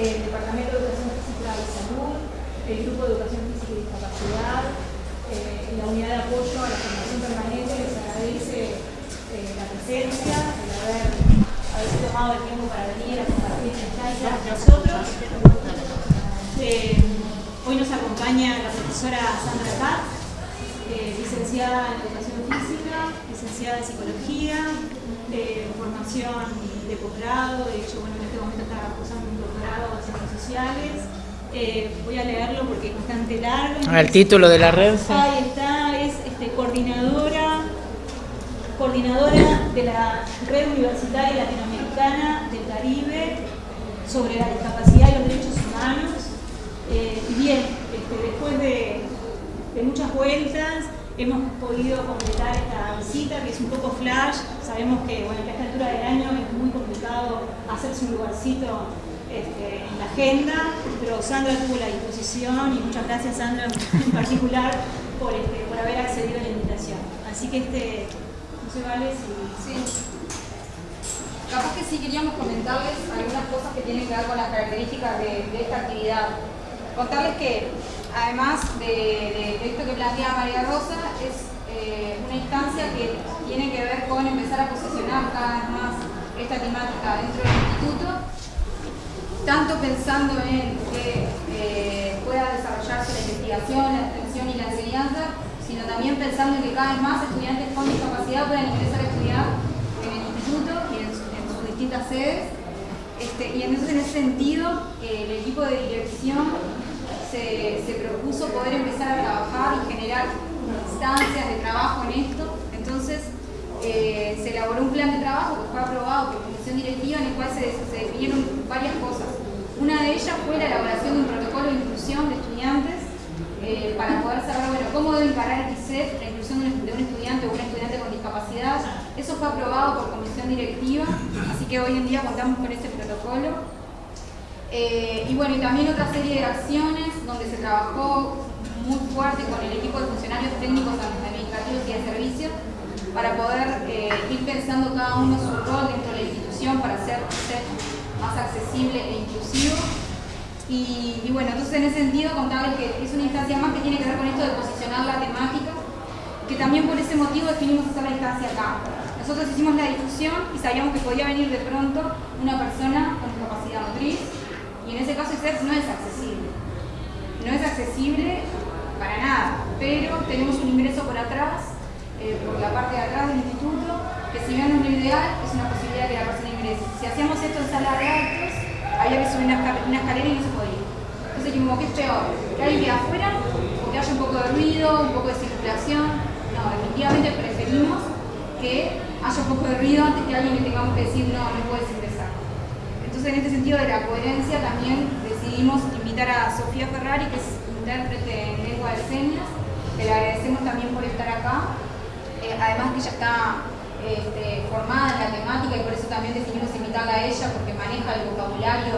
el Departamento de Educación Física y Salud, el Grupo de Educación Física y Discapacidad, eh, la Unidad de Apoyo a la Formación Permanente les agradece la presencia, el haber, haberse tomado el tiempo para venir a compartir esta instancia con nosotros. hoy nos acompaña la profesora Sandra Katz, licenciada en Educación Física, licenciada en Psicología, de formación de posgrado, de hecho, bueno, en este momento está cursando doctorado en Ciencias Sociales. Eh, voy a leerlo porque es bastante largo. Ah, el título de la red. Ahí está, es este, coordinadora, coordinadora de la Red Universitaria Latinoamericana del Caribe sobre la discapacidad y los derechos humanos. Eh, y bien, este, después de de muchas vueltas, hemos podido completar esta visita que es un poco flash, sabemos que bueno, a esta altura del año es muy complicado hacerse un lugarcito este, en la agenda, pero Sandra tuvo la disposición y muchas gracias Sandra en particular por, este, por haber accedido a la invitación. Así que este, no sé, vale si... Sí. Capaz que sí queríamos comentarles algunas cosas que tienen que ver con las características de, de esta actividad. Contarles que además de, esto que plantea María Rosa, es eh, una instancia que tiene que ver con empezar a posicionar cada vez más esta temática dentro del instituto, tanto pensando en que eh, pueda desarrollarse la investigación, la extensión y la enseñanza, sino también pensando en que cada vez más estudiantes con discapacidad puedan ingresar a estudiar en el instituto y en, sus distintas sedes. Este, y entonces en ese sentido, el equipo de dirección se, propuso poder empezar a trabajar y generar instancias de trabajo en esto. Entonces, eh, se elaboró un plan de trabajo que fue aprobado por comisión directiva en el cual se, definieron varias cosas. Una de ellas fue la elaboración de un protocolo de inclusión de estudiantes eh, para poder saber bueno, cómo debe encarar el ICEF la inclusión de un, estudiante o un estudiante con discapacidad. Eso fue aprobado por comisión directiva, así que hoy en día contamos con este protocolo. Eh, y bueno, y también otra serie de acciones donde se trabajó muy fuerte con el equipo de funcionarios técnicos administrativos y de servicios para poder eh, ir pensando cada uno su rol dentro de la institución para hacer más accesible e inclusivo. Y, bueno, entonces en ese sentido contarles que es una instancia más que tiene que ver con esto de posicionar la temática, que también por ese motivo definimos hacer la instancia acá. Nosotros hicimos la difusión y sabíamos que podía venir de pronto una persona con discapacidad motriz y en ese caso ICEF no es accesible. No es accesible para nada, pero tenemos un ingreso por atrás, eh, por la parte de atrás del instituto, que si bien no es ideal, es una posibilidad que la persona ingrese. Si hacíamos esto en sala de actos, había que subir una, escalera y no se podía. Entonces dijimos, ¿qué es peor? ¿Que alguien afuera o que haya un poco de ruido, un poco de circulación? No, definitivamente preferimos que haya un poco de ruido antes que alguien le tengamos que decir, no, no puedes ingresar. Entonces, en este sentido de la coherencia, también decidimos invitar a Sofía Ferrari, que es intérprete en lengua de señas, que le agradecemos también por estar acá. Eh, además que ella está este, formada en la temática y por eso también decidimos invitarla a ella, porque maneja el vocabulario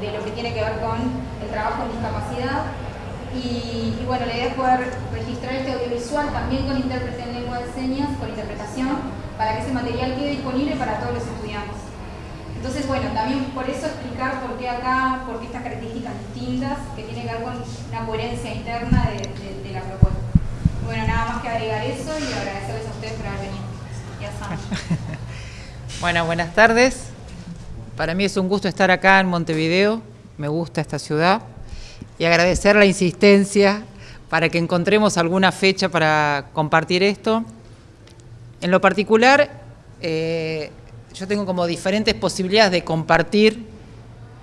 de lo que tiene que ver con el trabajo en discapacidad. Y, bueno, la idea es poder registrar este audiovisual también con intérprete en lengua de señas, con interpretación, para que ese material quede disponible para todos los estudiantes. Entonces, bueno, también por eso explicar por qué acá, por qué estas características distintas que tienen que ver con una coherencia interna de, la propuesta. Bueno, nada más que agregar eso y agradecerles a ustedes por haber venido. Bueno, buenas tardes. Para mí es un gusto estar acá en Montevideo. Me gusta esta ciudad. Y agradecer la insistencia para que encontremos alguna fecha para compartir esto. En lo particular, eh, yo tengo como diferentes posibilidades de compartir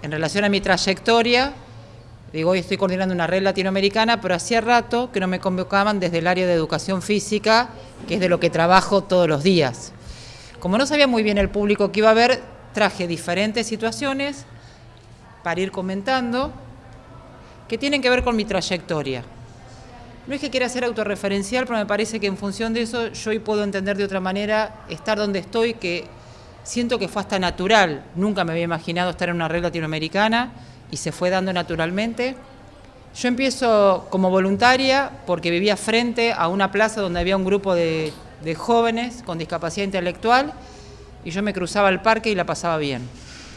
en relación a mi trayectoria. Digo, hoy estoy coordinando una red latinoamericana, pero hacía rato que no me convocaban desde el área de educación física, que es de lo que trabajo todos los días. Como no sabía muy bien el público que iba a ver, traje diferentes situaciones para ir comentando que tienen que ver con mi trayectoria. No es que quiera ser autorreferencial, pero me parece que en función de eso yo hoy puedo entender de otra manera estar donde estoy, que siento que fue hasta natural, nunca me había imaginado estar en una red latinoamericana y se fue dando naturalmente. Yo empiezo como voluntaria porque vivía frente a una plaza donde había un grupo de de jóvenes con discapacidad intelectual y yo me cruzaba el parque y la pasaba bien.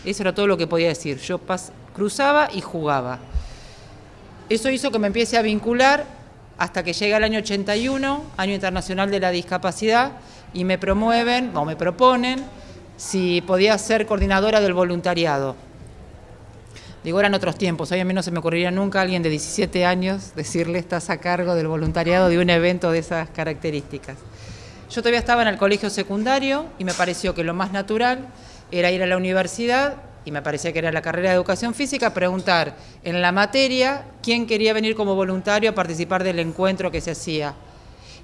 Eso era todo lo que podía decir. Yo cruzaba y jugaba. Eso hizo que me empiece a vincular hasta que llega el año 81, Año Internacional de la Discapacidad, y me promueven o me proponen si podía ser coordinadora del voluntariado. Digo, eran otros tiempos, hoy a mí no se me ocurriría nunca alguien de 17 años decirle estás a cargo del voluntariado de un evento de esas características. Yo todavía estaba en el colegio secundario y me pareció que lo más natural era ir a la universidad y me parecía que era la carrera de educación física, preguntar en la materia quién quería venir como voluntario a participar del encuentro que se hacía.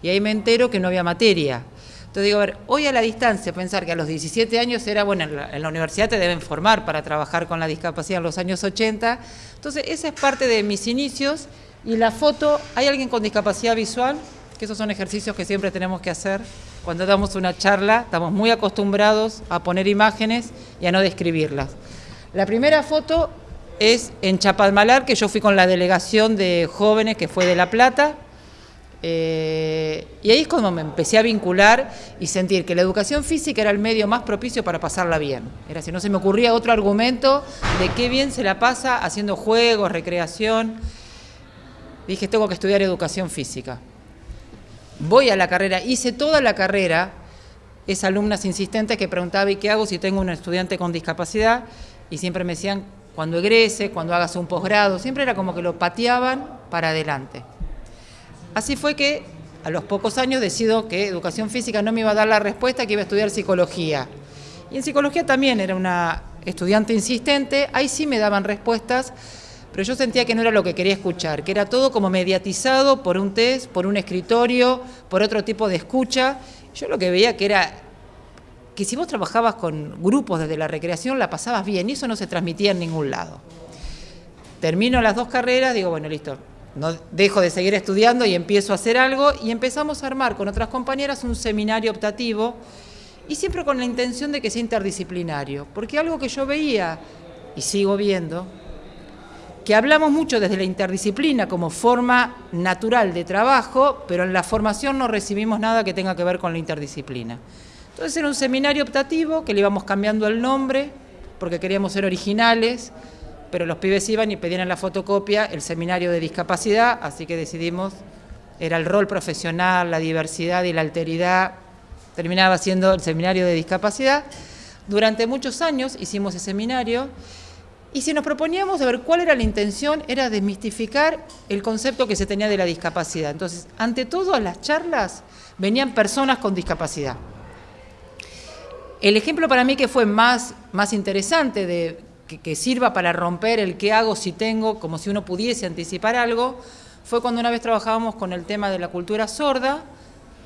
Y ahí me entero que no había materia. Entonces digo, a ver, hoy a la distancia, pensar que a los 17 años era, bueno, en la, universidad te deben formar para trabajar con la discapacidad en los años 80. Entonces, esa es parte de mis inicios. Y la foto, ¿hay alguien con discapacidad visual? Que esos son ejercicios que siempre tenemos que hacer. Cuando damos una charla, estamos muy acostumbrados a poner imágenes y a no describirlas. La primera foto es en Chapalmalar, que yo fui con la delegación de jóvenes que fue de La Plata, eh, y ahí es cuando me empecé a vincular y sentir que la educación física era el medio más propicio para pasarla bien. Era si no se me ocurría otro argumento de qué bien se la pasa haciendo juegos, recreación. Dije, tengo que estudiar educación física. Voy a la carrera, hice toda la carrera, es alumnas insistentes que preguntaba, ¿y qué hago si tengo un estudiante con discapacidad? Y siempre me decían, cuando egrese, cuando hagas un posgrado, siempre era como que lo pateaban para adelante. Así fue que a los pocos años decido que educación física no me iba a dar la respuesta, que iba a estudiar psicología. Y en psicología también era una estudiante insistente, ahí sí me daban respuestas, pero yo sentía que no era lo que quería escuchar, que era todo como mediatizado por un test, por un escritorio, por otro tipo de escucha. Yo lo que veía que era que si vos trabajabas con grupos desde la recreación la pasabas bien y eso no se transmitía en ningún lado. Termino las dos carreras, digo, bueno, listo, no dejo de seguir estudiando y empiezo a hacer algo y empezamos a armar con otras compañeras un seminario optativo y siempre con la intención de que sea interdisciplinario, porque algo que yo veía y sigo viendo, que hablamos mucho desde la interdisciplina como forma natural de trabajo, pero en la formación no recibimos nada que tenga que ver con la interdisciplina. Entonces era un seminario optativo que le íbamos cambiando el nombre porque queríamos ser originales, pero los pibes iban y pedían la fotocopia el seminario de discapacidad, así que decidimos, era el rol profesional, la diversidad y la alteridad, terminaba siendo el seminario de discapacidad. Durante muchos años hicimos ese seminario y si nos proponíamos a ver cuál era la intención, era desmistificar el concepto que se tenía de la discapacidad. Entonces, ante todo, las charlas venían personas con discapacidad. El ejemplo para mí que fue más, más interesante de que, sirva para romper el qué hago si tengo, como si uno pudiese anticipar algo, fue cuando una vez trabajábamos con el tema de la cultura sorda,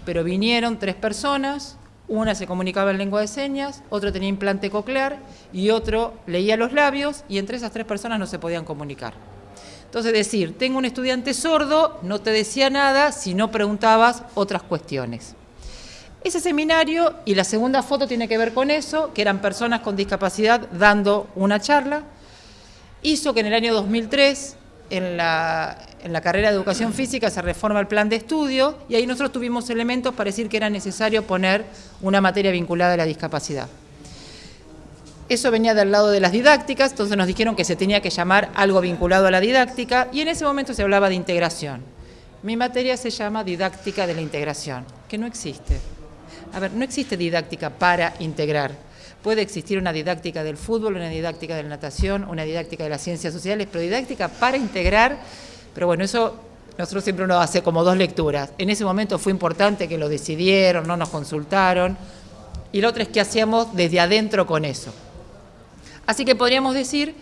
pero vinieron tres personas, una se comunicaba en lengua de señas, otro tenía implante coclear y otro leía los labios y entre esas tres personas no se podían comunicar. Entonces decir, tengo un estudiante sordo, no te decía nada si no preguntabas otras cuestiones. Ese seminario y la segunda foto tiene que ver con eso, que eran personas con discapacidad dando una charla. Hizo que en el año 2003, en la, en la carrera de educación física, se reforma el plan de estudio y ahí nosotros tuvimos elementos para decir que era necesario poner una materia vinculada a la discapacidad. Eso venía del lado de las didácticas, entonces nos dijeron que se tenía que llamar algo vinculado a la didáctica y en ese momento se hablaba de integración. Mi materia se llama didáctica de la integración, que no existe. A ver, no existe didáctica para integrar. Puede existir una didáctica del fútbol, una didáctica de la natación, una didáctica de las ciencias sociales, pero didáctica para integrar, pero bueno, eso nosotros siempre uno hace como dos lecturas. En ese momento fue importante que lo decidieron, no nos consultaron, y lo otro es que hacíamos desde adentro con eso. Así que podríamos decir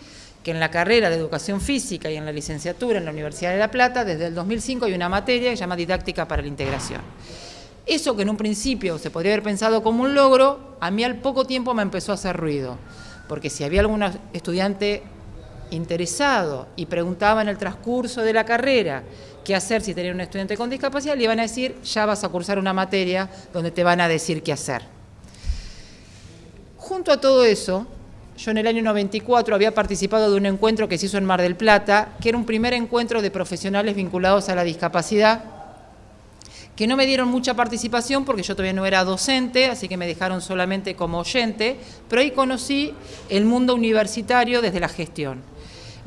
que en la carrera de educación física y en la licenciatura en la Universidad de La Plata, desde el 2005 hay una materia que se llama didáctica para la integración. Eso que en un principio se podría haber pensado como un logro, a mí al poco tiempo me empezó a hacer ruido, porque si había algún estudiante interesado y preguntaba en el transcurso de la carrera qué hacer si tenía un estudiante con discapacidad, le iban a decir, ya vas a cursar una materia donde te van a decir qué hacer. Junto a todo eso, yo en el año 94 había participado de un encuentro que se hizo en Mar del Plata, que era un primer encuentro de profesionales vinculados a la discapacidad, que no me dieron mucha participación porque yo todavía no era docente, así que me dejaron solamente como oyente, pero ahí conocí el mundo universitario desde la gestión.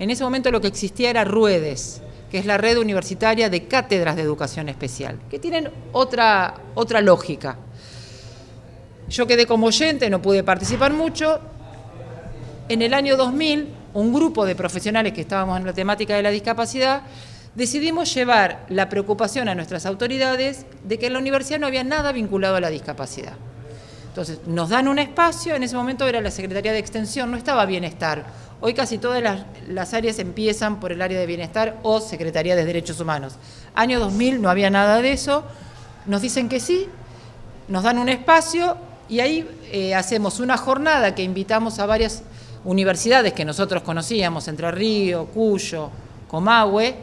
En ese momento lo que existía era RUEDES, que es la red universitaria de cátedras de educación especial, que tienen otra, otra lógica. Yo quedé como oyente, no pude participar mucho. En el año 2000, un grupo de profesionales que estábamos en la temática de la discapacidad, decidimos llevar la preocupación a nuestras autoridades de que en la universidad no había nada vinculado a la discapacidad. Entonces, nos dan un espacio, en ese momento era la Secretaría de Extensión, no estaba Bienestar. Hoy casi todas las, áreas empiezan por el área de Bienestar o Secretaría de Derechos Humanos. Año 2000 no había nada de eso, nos dicen que sí, nos dan un espacio y ahí eh, hacemos una jornada que invitamos a varias universidades que nosotros conocíamos, Entre Río, Cuyo, Comahue,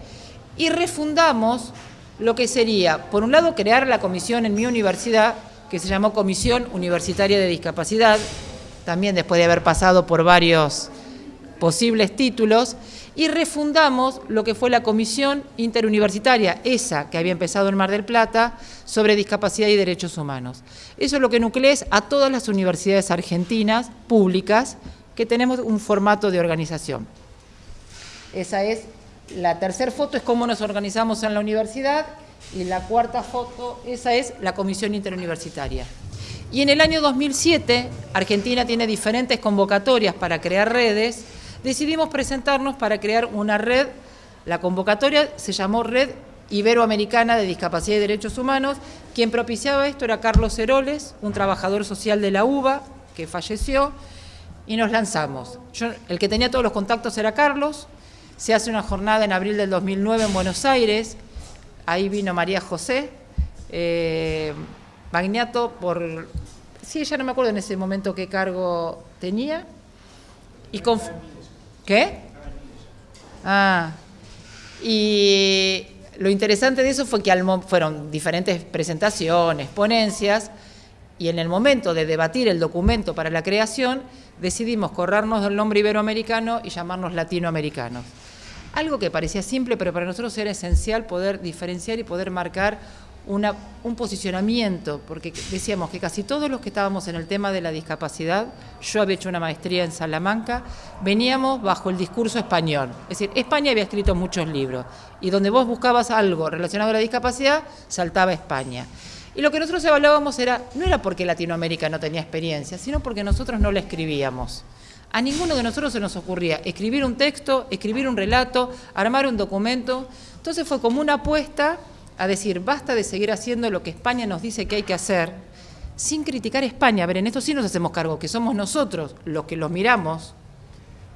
y refundamos lo que sería, por un lado, crear la comisión en mi universidad, que se llamó Comisión Universitaria de Discapacidad, también después de haber pasado por varios posibles títulos, y refundamos lo que fue la Comisión Interuniversitaria, esa que había empezado en Mar del Plata, sobre discapacidad y derechos humanos. Eso es lo que nuclea a todas las universidades argentinas públicas que tenemos un formato de organización. Esa es la tercera foto, es cómo nos organizamos en la universidad, y la cuarta foto, esa es la Comisión Interuniversitaria. Y en el año 2007, Argentina tiene diferentes convocatorias para crear redes, decidimos presentarnos para crear una red, la convocatoria se llamó Red Iberoamericana de Discapacidad y Derechos Humanos, quien propiciaba esto era Carlos Heroles, un trabajador social de la UBA, que falleció, y nos lanzamos. el que tenía todos los contactos era Carlos, se hace una jornada en abril del 2009 en Buenos Aires, ahí vino María José, eh, Magnato por... Sí, ya no me acuerdo en ese momento qué cargo tenía. Y con, ¿Qué? Ah, y lo interesante de eso fue que fueron diferentes presentaciones, ponencias, y en el momento de debatir el documento para la creación, decidimos corrernos del nombre iberoamericano y llamarnos latinoamericanos. Algo que parecía simple, pero para nosotros era esencial poder diferenciar y poder marcar un posicionamiento, porque decíamos que casi todos los que estábamos en el tema de la discapacidad, yo había hecho una maestría en Salamanca, veníamos bajo el discurso español. Es decir, España había escrito muchos libros y donde vos buscabas algo relacionado a la discapacidad, saltaba España. Y lo que nosotros evaluábamos era, no era porque Latinoamérica no tenía experiencia, sino porque nosotros no la escribíamos. A ninguno de nosotros se nos ocurría escribir un texto, escribir un relato, armar un documento. Entonces fue como una apuesta a decir, basta de seguir haciendo lo que España nos dice que hay que hacer, sin criticar a España. A ver, en esto sí nos hacemos cargo, que somos nosotros los que los miramos,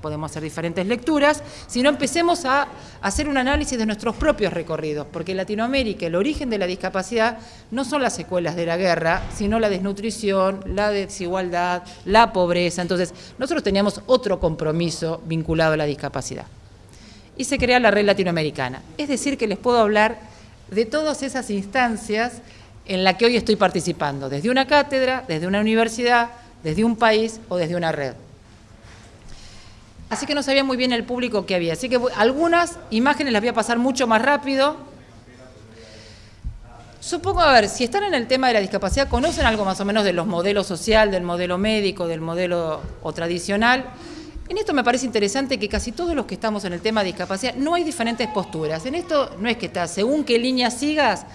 podemos hacer diferentes lecturas, sino empecemos a hacer un análisis de nuestros propios recorridos, porque en Latinoamérica el origen de la discapacidad no son las secuelas de la guerra, sino la desnutrición, la desigualdad, la pobreza. Entonces, nosotros teníamos otro compromiso vinculado a la discapacidad. Y se crea la red latinoamericana. Es decir, que les puedo hablar de todas esas instancias en las que hoy estoy participando, desde una cátedra, desde una universidad, desde un país o desde una red. Así que no sabía muy bien el público que había. Así que algunas imágenes las voy a pasar mucho más rápido. Supongo, a ver, si están en el tema de la discapacidad, conocen algo más o menos de los modelos social, del modelo médico, del modelo o tradicional. En esto me parece interesante que casi todos los que estamos en el tema de discapacidad, no hay diferentes posturas. En esto no es que está según qué línea sigas,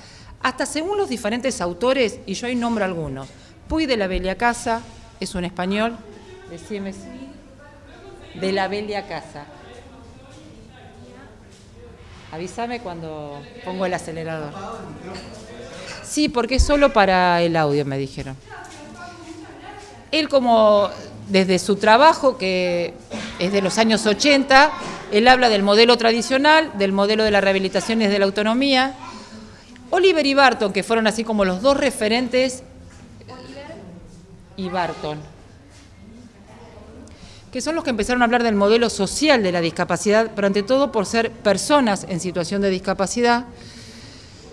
hasta según los diferentes autores, y yo ahí nombro algunos. Puy de la Bella Casa, es un español, decime, de la Bella Casa. Avísame cuando pongo el acelerador. Sí, porque es solo para el audio, me dijeron. Él como desde su trabajo, que es de los años 80, él habla del modelo tradicional, del modelo de la rehabilitación y de la autonomía. Oliver y Barton, que fueron así como los dos referentes, y Barton, que son los que empezaron a hablar del modelo social de la discapacidad, pero ante todo por ser personas en situación de discapacidad.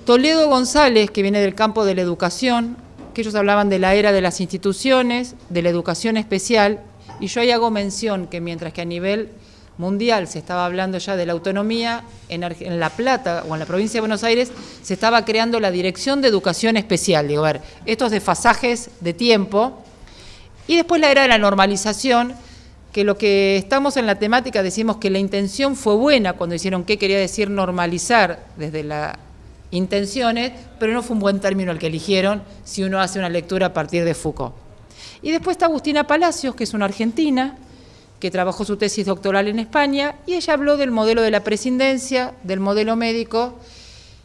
Toledo González, que viene del campo de la educación, que ellos hablaban de la era de las instituciones, de la educación especial, y yo ahí hago mención que mientras que a nivel mundial se estaba hablando ya de la autonomía, en, La Plata o en la provincia de Buenos Aires se estaba creando la Dirección de Educación Especial. Digo, a ver, estos desfasajes de tiempo. Y después la era de la normalización, que lo que estamos en la temática decimos que la intención fue buena cuando hicieron qué quería decir normalizar desde las intenciones, pero no fue un buen término el que eligieron si uno hace una lectura a partir de Foucault. Y después está Agustina Palacios, que es una argentina, que trabajó su tesis doctoral en España, y ella habló del modelo de la presidencia, del modelo médico,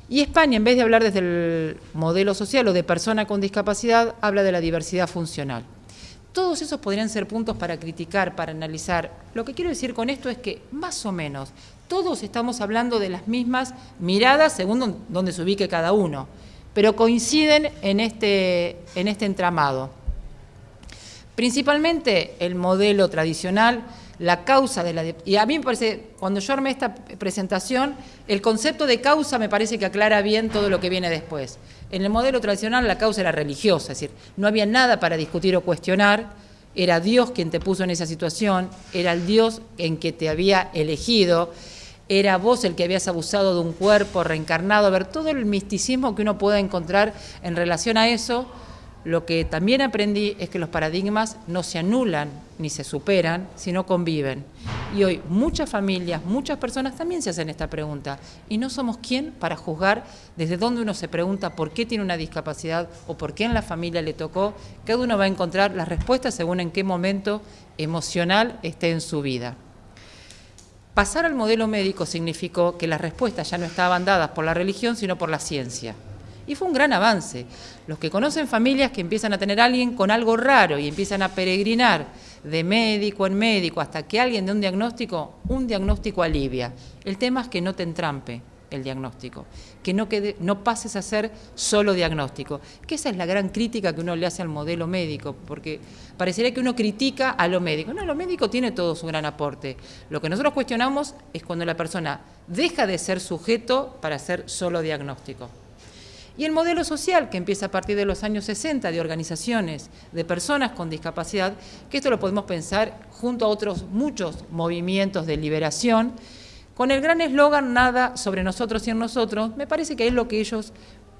y España, en vez de hablar desde el modelo social o de persona con discapacidad, habla de la diversidad funcional. Todos esos podrían ser puntos para criticar, para analizar. Lo que quiero decir con esto es que, más o menos, todos estamos hablando de las mismas miradas según donde se ubique cada uno, pero coinciden en este, en este entramado. Principalmente el modelo tradicional, la causa de la... Y a mí me parece, cuando yo armé esta presentación, el concepto de causa me parece que aclara bien todo lo que viene después. En el modelo tradicional la causa era religiosa, es decir, no había nada para discutir o cuestionar, era Dios quien te puso en esa situación, era el Dios en que te había elegido, era vos el que habías abusado de un cuerpo reencarnado, a ver, todo el misticismo que uno pueda encontrar en relación a eso, lo que también aprendí es que los paradigmas no se anulan ni se superan, sino conviven. Y hoy muchas familias, muchas personas también se hacen esta pregunta. Y no somos quién para juzgar desde dónde uno se pregunta por qué tiene una discapacidad o por qué en la familia le tocó. Cada uno va a encontrar las respuestas según en qué momento emocional esté en su vida. Pasar al modelo médico significó que las respuestas ya no estaban dadas por la religión, sino por la ciencia. Y fue un gran avance. Los que conocen familias que empiezan a tener alguien con algo raro y empiezan a peregrinar de médico en médico hasta que alguien dé un diagnóstico, un diagnóstico alivia. El tema es que no te entrampe el diagnóstico, que no, quede, no pases a ser solo diagnóstico, que esa es la gran crítica que uno le hace al modelo médico, porque parecería que uno critica a lo médico. No, lo médico tiene todo su gran aporte. Lo que nosotros cuestionamos es cuando la persona deja de ser sujeto para ser solo diagnóstico. Y el modelo social, que empieza a partir de los años 60, de organizaciones de personas con discapacidad, que esto lo podemos pensar junto a otros muchos movimientos de liberación, con el gran eslogan nada sobre nosotros y en nosotros, me parece que es lo que ellos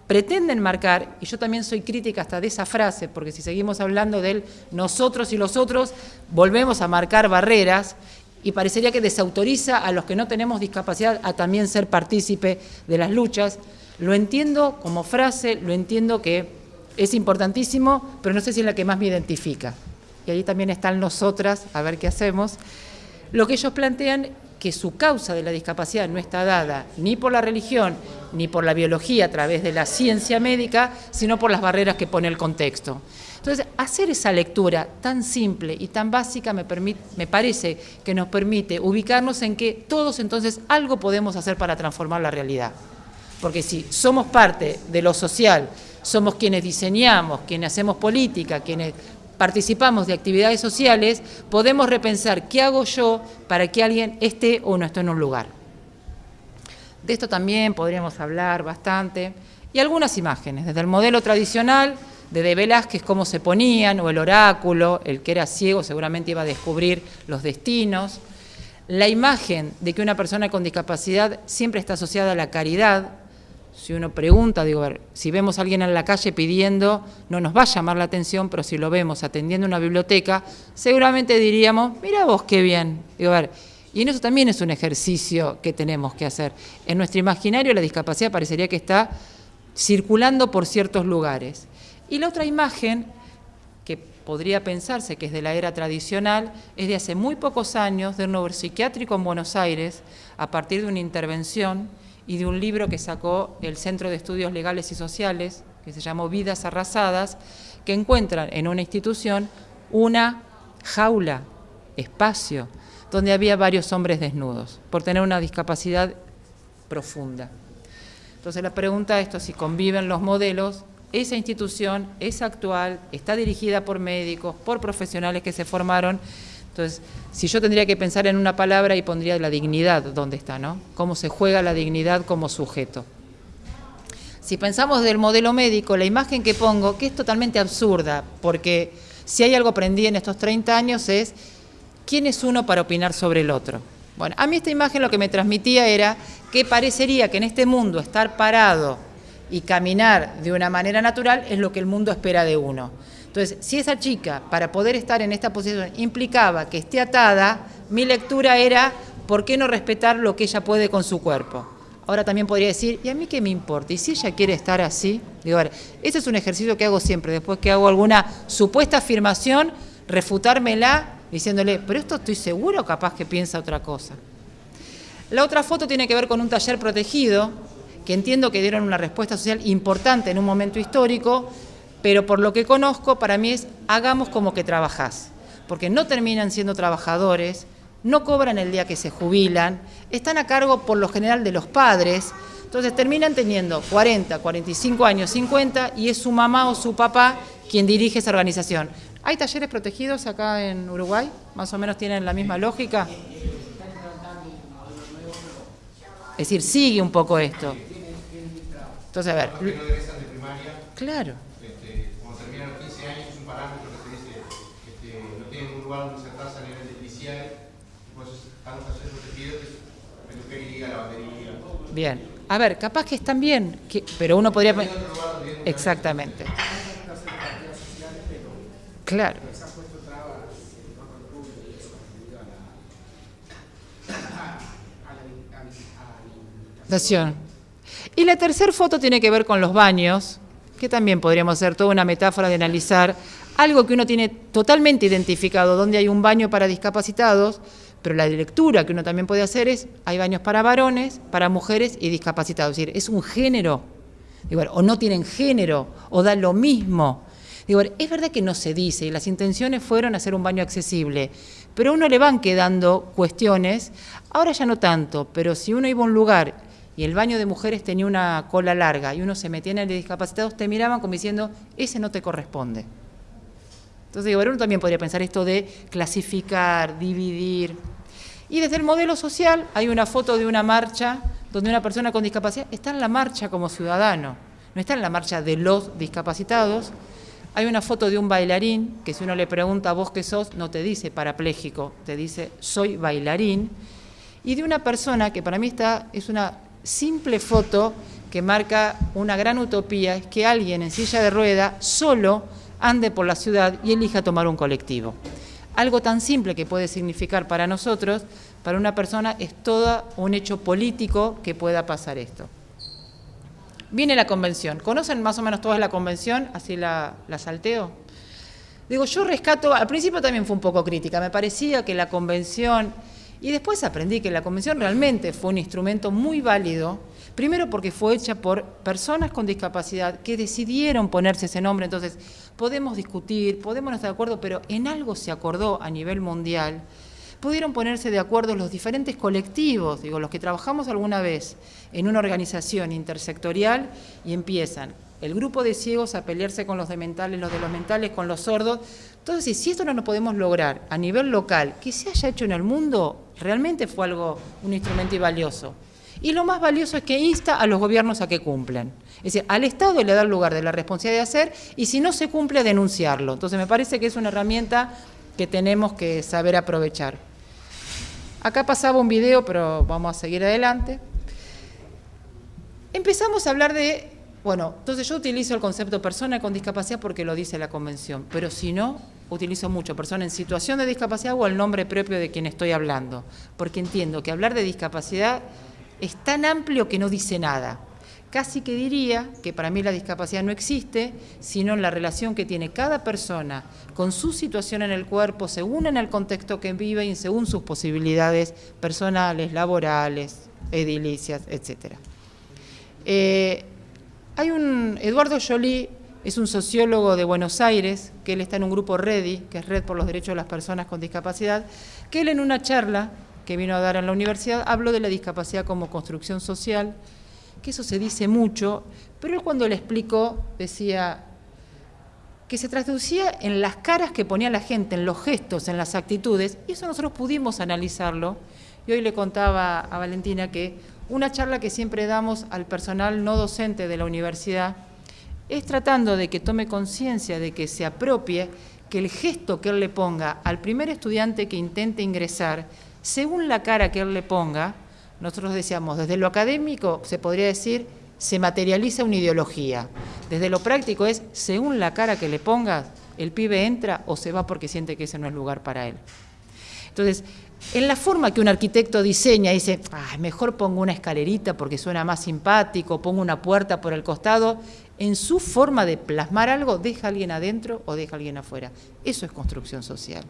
pretenden marcar, y yo también soy crítica hasta de esa frase, porque si seguimos hablando del nosotros y los otros, volvemos a marcar barreras, y parecería que desautoriza a los que no tenemos discapacidad a también ser partícipe de las luchas, lo entiendo como frase, lo entiendo que es importantísimo, pero no sé si es la que más me identifica. Y ahí también están nosotras, a ver qué hacemos. Lo que ellos plantean que su causa de la discapacidad no está dada ni por la religión ni por la biología a través de la ciencia médica, sino por las barreras que pone el contexto. Entonces, hacer esa lectura tan simple y tan básica me, me parece que nos permite ubicarnos en que todos entonces algo podemos hacer para transformar la realidad. Porque si somos parte de lo social, somos quienes diseñamos, quienes hacemos política, quienes participamos de actividades sociales, podemos repensar qué hago yo para que alguien esté o no esté en un lugar. De esto también podríamos hablar bastante. Y algunas imágenes, desde el modelo tradicional de De Velázquez, cómo se ponían, o el oráculo, el que era ciego seguramente iba a descubrir los destinos. La imagen de que una persona con discapacidad siempre está asociada a la caridad, si uno pregunta, digo, si vemos a alguien en la calle pidiendo, no nos va a llamar la atención, pero si lo vemos atendiendo una biblioteca, seguramente diríamos, mira vos qué bien. Digo, a ver, y en eso también es un ejercicio que tenemos que hacer. En nuestro imaginario la discapacidad parecería que está circulando por ciertos lugares. Y la otra imagen, que podría pensarse que es de la era tradicional, es de hace muy pocos años, de un neuropsiquiátrico en Buenos Aires, a partir de una intervención y de un libro que sacó el Centro de Estudios Legales y Sociales, que se llamó Vidas Arrasadas, que encuentran en una institución una jaula, espacio, donde había varios hombres desnudos, por tener una discapacidad profunda. Entonces la pregunta es esto, si conviven los modelos, esa institución es actual, está dirigida por médicos, por profesionales que se formaron entonces, si yo tendría que pensar en una palabra y pondría la dignidad, ¿dónde está? ¿no? ¿Cómo se juega la dignidad como sujeto? Si pensamos del modelo médico, la imagen que pongo, que es totalmente absurda, porque si hay algo aprendí en estos 30 años es quién es uno para opinar sobre el otro. Bueno, a mí esta imagen lo que me transmitía era que parecería que en este mundo estar parado y caminar de una manera natural es lo que el mundo espera de uno. Entonces, si esa chica, para poder estar en esta posición, implicaba que esté atada, mi lectura era, ¿por qué no respetar lo que ella puede con su cuerpo? Ahora también podría decir, ¿y a mí qué me importa? ¿Y si ella quiere estar así? Digo, a ver, ese es un ejercicio que hago siempre, después que hago alguna supuesta afirmación, refutármela diciéndole, pero esto estoy seguro capaz que piensa otra cosa. La otra foto tiene que ver con un taller protegido, que entiendo que dieron una respuesta social importante en un momento histórico, pero por lo que conozco, para mí es hagamos como que trabajás, porque no terminan siendo trabajadores, no cobran el día que se jubilan, están a cargo por lo general de los padres, entonces terminan teniendo 40, 45 años, 50, y es su mamá o su papá quien dirige esa organización. ¿Hay talleres protegidos acá en Uruguay? ¿Más o menos tienen la misma lógica? Es decir, sigue un poco esto. Entonces, a ver. Claro. este, cuando terminan los 15 años, es un parámetro que se dice este, no tienen un lugar donde sentarse a nivel de PCI, pues están los talleres protegidos, que es peluquería, lavandería. Bien. A ver, capaz que están bien, que- pero uno podría... Exactamente. Claro. Nación. Y la tercera foto tiene que ver con los baños, que también podríamos hacer toda una metáfora de analizar algo que uno tiene totalmente identificado, donde hay un baño para discapacitados, pero la lectura que uno también puede hacer es, hay baños para varones, para mujeres y discapacitados. Es decir, es un género, Digo, o no tienen género, o da lo mismo. Digo, es verdad que no se dice, y las intenciones fueron hacer un baño accesible, pero a uno le van quedando cuestiones, ahora ya no tanto, pero si uno iba a un lugar y el baño de mujeres tenía una cola larga y uno se metía en el de discapacitados, te miraban como diciendo, ese no te corresponde. Entonces, digo, uno también podría pensar esto de clasificar, dividir. Y desde el modelo social hay una foto de una marcha donde una persona con discapacidad está en la marcha como ciudadano, no está en la marcha de los discapacitados. Hay una foto de un bailarín que si uno le pregunta a vos qué sos, no te dice parapléjico, te dice soy bailarín. Y de una persona que para mí está, es una simple foto que marca una gran utopía, es que alguien en silla de rueda solo ande por la ciudad y elija tomar un colectivo. Algo tan simple que puede significar para nosotros, para una persona es todo un hecho político que pueda pasar esto. Viene la convención. ¿Conocen más o menos toda la convención? Así la, la salteo. Digo, yo rescato, al principio también fue un poco crítica, me parecía que la convención, y después aprendí que la convención realmente fue un instrumento muy válido, primero porque fue hecha por personas con discapacidad que decidieron ponerse ese nombre, entonces podemos discutir, podemos estar de acuerdo, pero en algo se acordó a nivel mundial, pudieron ponerse de acuerdo los diferentes colectivos, digo, los que trabajamos alguna vez en una organización intersectorial y empiezan el grupo de ciegos a pelearse con los de mentales, los de los mentales con los sordos. Entonces, si esto no lo podemos lograr a nivel local, que se haya hecho en el mundo, realmente fue algo, un instrumento y valioso. Y lo más valioso es que insta a los gobiernos a que cumplan. Es decir, al Estado le da el lugar de la responsabilidad de hacer y si no se cumple, denunciarlo. Entonces, me parece que es una herramienta que tenemos que saber aprovechar. Acá pasaba un video, pero vamos a seguir adelante. Empezamos a hablar de bueno, entonces yo utilizo el concepto persona con discapacidad porque lo dice la convención, pero si no, utilizo mucho persona en situación de discapacidad o el nombre propio de quien estoy hablando, porque entiendo que hablar de discapacidad es tan amplio que no dice nada. Casi que diría que para mí la discapacidad no existe, sino la relación que tiene cada persona con su situación en el cuerpo, según en el contexto que vive y según sus posibilidades personales, laborales, edilicias, etc. Eh, hay un, Eduardo Joly es un sociólogo de Buenos Aires, que él está en un grupo REDI, que es Red por los Derechos de las Personas con Discapacidad, que él en una charla que vino a dar en la universidad habló de la discapacidad como construcción social, que eso se dice mucho, pero él cuando le explicó decía que se traducía en las caras que ponía la gente, en los gestos, en las actitudes, y eso nosotros pudimos analizarlo. Y hoy le contaba a Valentina que una charla que siempre damos al personal no docente de la universidad es tratando de que tome conciencia, de que se apropie, que el gesto que él le ponga al primer estudiante que intente ingresar según la cara que él le ponga, nosotros decíamos, desde lo académico se podría decir, se materializa una ideología. Desde lo práctico es, según la cara que le pongas, el pibe entra o se va porque siente que ese no es lugar para él. Entonces, en la forma que un arquitecto diseña, dice, mejor pongo una escalerita porque suena más simpático, pongo una puerta por el costado, en su forma de plasmar algo, deja a alguien adentro o deja alguien afuera. Eso es construcción social.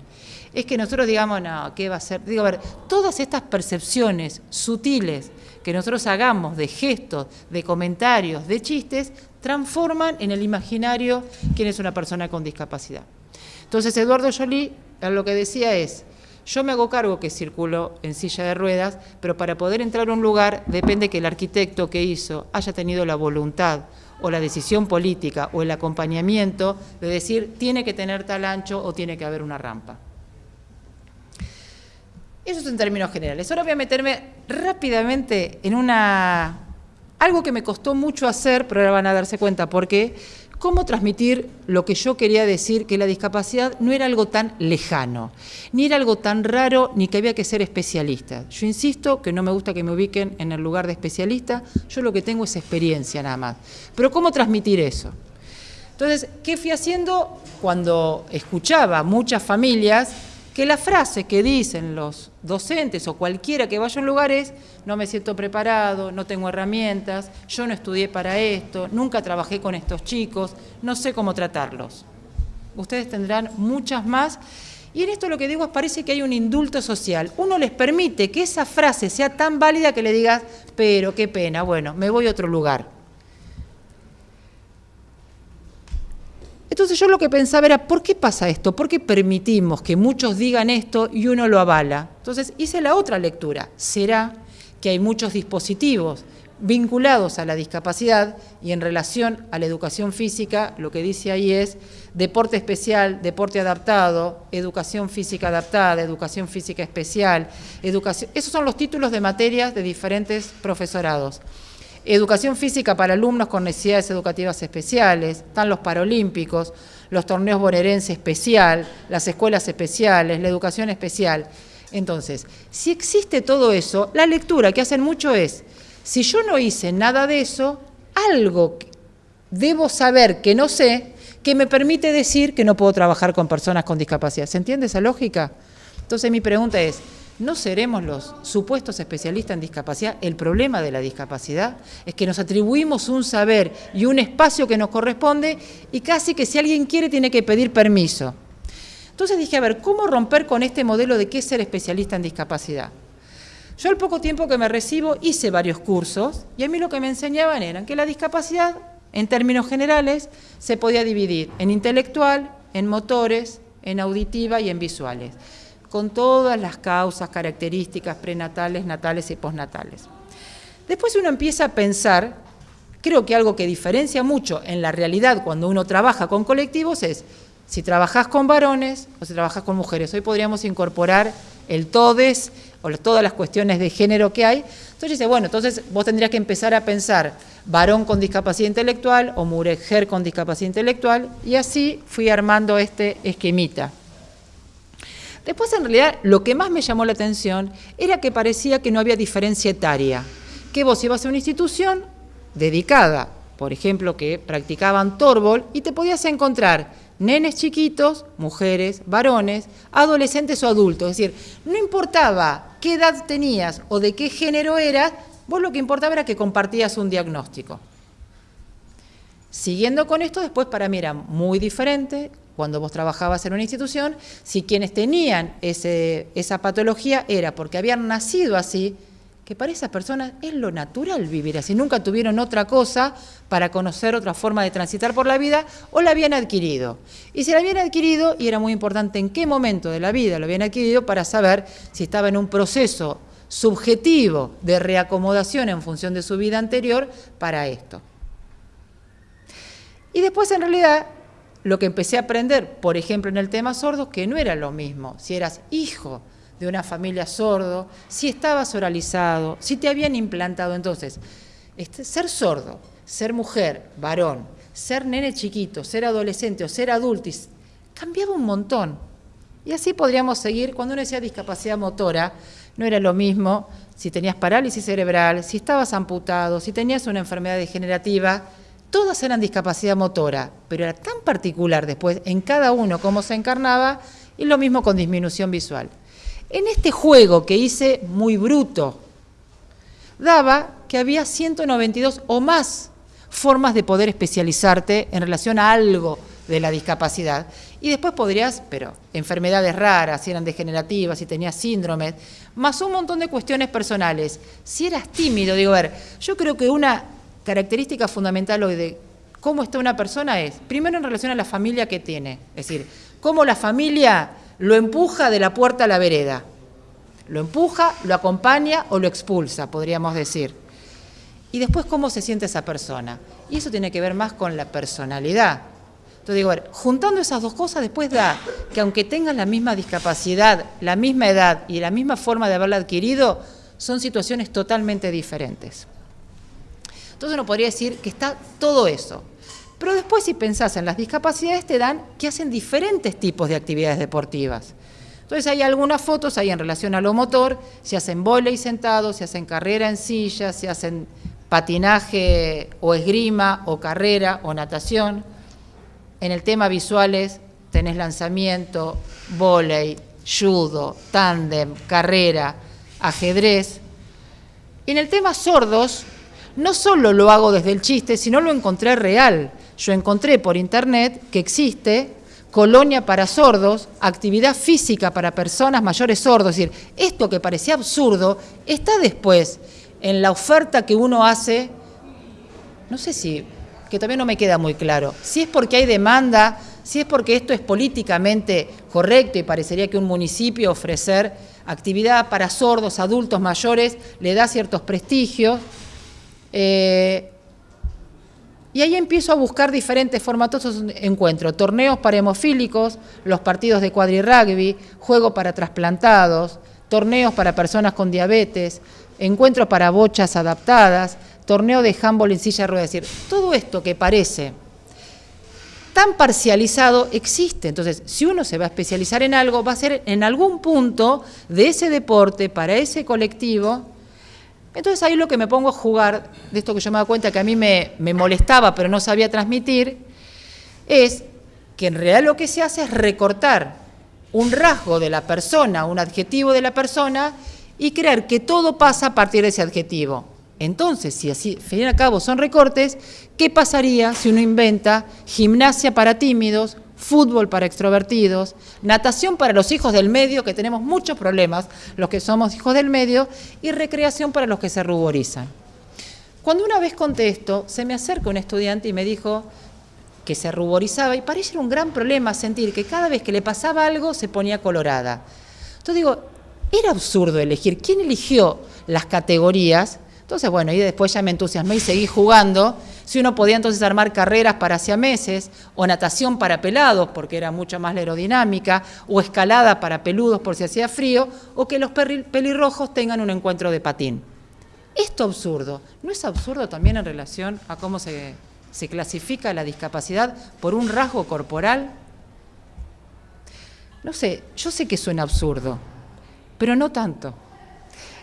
Es que nosotros digamos, no, ¿qué va a ser? Digo, a ver, todas estas percepciones sutiles que nosotros hagamos de gestos, de comentarios, de chistes, transforman en el imaginario quién es una persona con discapacidad. Entonces, Eduardo Jolie lo que decía es, yo me hago cargo que circulo en silla de ruedas, pero para poder entrar a un lugar depende que el arquitecto que hizo haya tenido la voluntad o la decisión política o el acompañamiento de decir tiene que tener tal ancho o tiene que haber una rampa. Eso es en términos generales. Ahora voy a meterme rápidamente en una algo que me costó mucho hacer, pero ahora van a darse cuenta por qué, cómo transmitir lo que yo quería decir, que la discapacidad no era algo tan lejano, ni era algo tan raro, ni que había que ser especialista. Yo insisto que no me gusta que me ubiquen en el lugar de especialista, yo lo que tengo es experiencia nada más. Pero ¿cómo transmitir eso? Entonces, ¿qué fui haciendo cuando escuchaba muchas familias que la frase que dicen los docentes o cualquiera que vaya a un lugar es, no me siento preparado, no tengo herramientas, yo no estudié para esto, nunca trabajé con estos chicos, no sé cómo tratarlos. Ustedes tendrán muchas más. Y en esto lo que digo es, parece que hay un indulto social. Uno les permite que esa frase sea tan válida que le digas, pero qué pena, bueno, me voy a otro lugar. Entonces yo lo que pensaba era, ¿por qué pasa esto? ¿Por qué permitimos que muchos digan esto y uno lo avala? Entonces hice la otra lectura. ¿Será que hay muchos dispositivos vinculados a la discapacidad y en relación a la educación física, lo que dice ahí es deporte especial, deporte adaptado, educación física adaptada, educación física especial, educación... Esos son los títulos de materias de diferentes profesorados. Educación física para alumnos con necesidades educativas especiales, están los paralímpicos, los torneos bonaerenses especial, las escuelas especiales, la educación especial. Entonces, si existe todo eso, la lectura que hacen mucho es, si yo no hice nada de eso, algo debo saber que no sé, que me permite decir que no puedo trabajar con personas con discapacidad. ¿Se entiende esa lógica? Entonces mi pregunta es, no seremos los supuestos especialistas en discapacidad. El problema de la discapacidad es que nos atribuimos un saber y un espacio que nos corresponde y casi que si alguien quiere tiene que pedir permiso. Entonces dije, a ver, ¿cómo romper con este modelo de qué ser especialista en discapacidad? Yo al poco tiempo que me recibo hice varios cursos y a mí lo que me enseñaban era que la discapacidad, en términos generales, se podía dividir en intelectual, en motores, en auditiva y en visuales con todas las causas, características prenatales, natales y postnatales. Después uno empieza a pensar, creo que algo que diferencia mucho en la realidad cuando uno trabaja con colectivos es si trabajas con varones o si trabajas con mujeres. Hoy podríamos incorporar el TODES o todas las cuestiones de género que hay. Entonces dice, bueno, entonces vos tendrías que empezar a pensar varón con discapacidad intelectual o mujer con discapacidad intelectual y así fui armando este esquemita. Después, en realidad, lo que más me llamó la atención era que parecía que no había diferencia etaria, que vos ibas a una institución dedicada, por ejemplo, que practicaban torbol, y te podías encontrar nenes chiquitos, mujeres, varones, adolescentes o adultos. Es decir, no importaba qué edad tenías o de qué género eras, vos lo que importaba era que compartías un diagnóstico. Siguiendo con esto, después para mí era muy diferente cuando vos trabajabas en una institución, si quienes tenían esa patología era porque habían nacido así, que para esas personas es lo natural vivir así, nunca tuvieron otra cosa para conocer otra forma de transitar por la vida o la habían adquirido. Y si la habían adquirido, y era muy importante en qué momento de la vida lo habían adquirido para saber si estaba en un proceso subjetivo de reacomodación en función de su vida anterior para esto. Y después en realidad lo que empecé a aprender, por ejemplo, en el tema sordo, que no era lo mismo si eras hijo de una familia sordo, si estabas oralizado, si te habían implantado. Entonces, este, ser sordo, ser mujer, varón, ser nene chiquito, ser adolescente o ser adulto, cambiaba un montón. Y así podríamos seguir, cuando uno decía discapacidad motora, No era lo mismo si tenías parálisis cerebral, si estabas amputado, si tenías una enfermedad degenerativa, todas eran discapacidad motora, pero era tan particular después en cada uno cómo se encarnaba y lo mismo con disminución visual. En este juego que hice muy bruto, daba que había 192 o más formas de poder especializarte en relación a algo de la discapacidad. Y después podrías, pero enfermedades raras, si eran degenerativas, si tenías síndromes, más un montón de cuestiones personales. Si eras tímido, digo, a ver, yo creo que una característica fundamental hoy de cómo está una persona es, primero en relación a la familia que tiene, es decir, cómo la familia lo empuja de la puerta a la vereda. Lo empuja, lo acompaña o lo expulsa, podríamos decir. Y después cómo se siente esa persona. Y eso tiene que ver más con la personalidad. Entonces digo, ver, juntando esas dos cosas después da que aunque tengan la misma discapacidad, la misma edad y la misma forma de haberla adquirido, son situaciones totalmente diferentes. Entonces uno podría decir que está todo eso. Pero después si pensás en las discapacidades te dan que hacen diferentes tipos de actividades deportivas. Entonces hay algunas fotos ahí en relación a lo motor, se hacen volei sentados, se hacen carrera en silla, se hacen patinaje o esgrima o carrera o natación. En el tema visuales tenés lanzamiento, volei, judo, tándem, carrera, ajedrez. En el tema sordos, no solo lo hago desde el chiste, sino lo encontré real. Yo encontré por internet que existe colonia para sordos, actividad física para personas mayores sordos. Es decir, esto que parecía absurdo está después en la oferta que uno hace, no sé si que todavía no me queda muy claro. Si es porque hay demanda, si es porque esto es políticamente correcto y parecería que un municipio ofrecer actividad para sordos, adultos mayores, le da ciertos prestigios. Eh, y ahí empiezo a buscar diferentes formatos de encuentro, torneos para hemofílicos, los partidos de cuadrirugby, juego para trasplantados, torneos para personas con diabetes, encuentros para bochas adaptadas, torneo de handball en silla de ruedas. Es decir, todo esto que parece tan parcializado existe. Entonces, si uno se va a especializar en algo, va a ser en algún punto de ese deporte, para ese colectivo. Entonces ahí lo que me pongo a jugar, de esto que yo me da cuenta que a mí me, me molestaba, pero no sabía transmitir, es que en realidad lo que se hace es recortar un rasgo de la persona, un adjetivo de la persona, y creer que todo pasa a partir de ese adjetivo. Entonces, si así, fin y al cabo son recortes, ¿qué pasaría si uno inventa gimnasia para tímidos, fútbol para extrovertidos, natación para los hijos del medio, que tenemos muchos problemas, los que somos hijos del medio, y recreación para los que se ruborizan? Cuando una vez conté esto, se me acerca un estudiante y me dijo que se ruborizaba y parece un gran problema sentir que cada vez que le pasaba algo se ponía colorada. Entonces digo, era absurdo elegir. ¿Quién eligió las categorías? Entonces, bueno, y después ya me entusiasmé y seguí jugando. Si uno podía entonces armar carreras para meses, o natación para pelados, porque era mucho más la aerodinámica, o escalada para peludos por si hacía frío, o que los pelirrojos tengan un encuentro de patín. Esto absurdo, ¿no es absurdo también en relación a cómo se, se clasifica la discapacidad por un rasgo corporal? No sé, yo sé que suena absurdo, pero no tanto.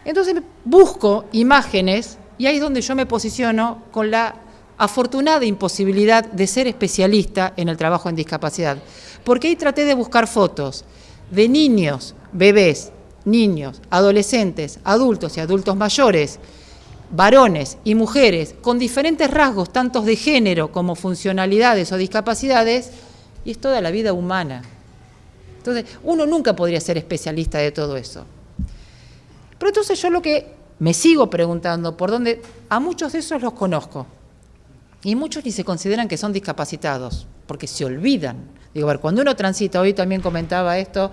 Entonces busco imágenes y ahí es donde yo me posiciono con la afortunada imposibilidad de ser especialista en el trabajo en discapacidad. Porque ahí traté de buscar fotos de niños, bebés, niños, adolescentes, adultos y adultos mayores, varones y mujeres con diferentes rasgos, tantos de género como funcionalidades o discapacidades, y es toda la vida humana. Entonces, uno nunca podría ser especialista de todo eso. Pero entonces yo lo que me sigo preguntando, por dónde, a muchos de esos los conozco. Y muchos ni se consideran que son discapacitados, porque se olvidan. Digo, a ver, cuando uno transita, hoy también comentaba esto,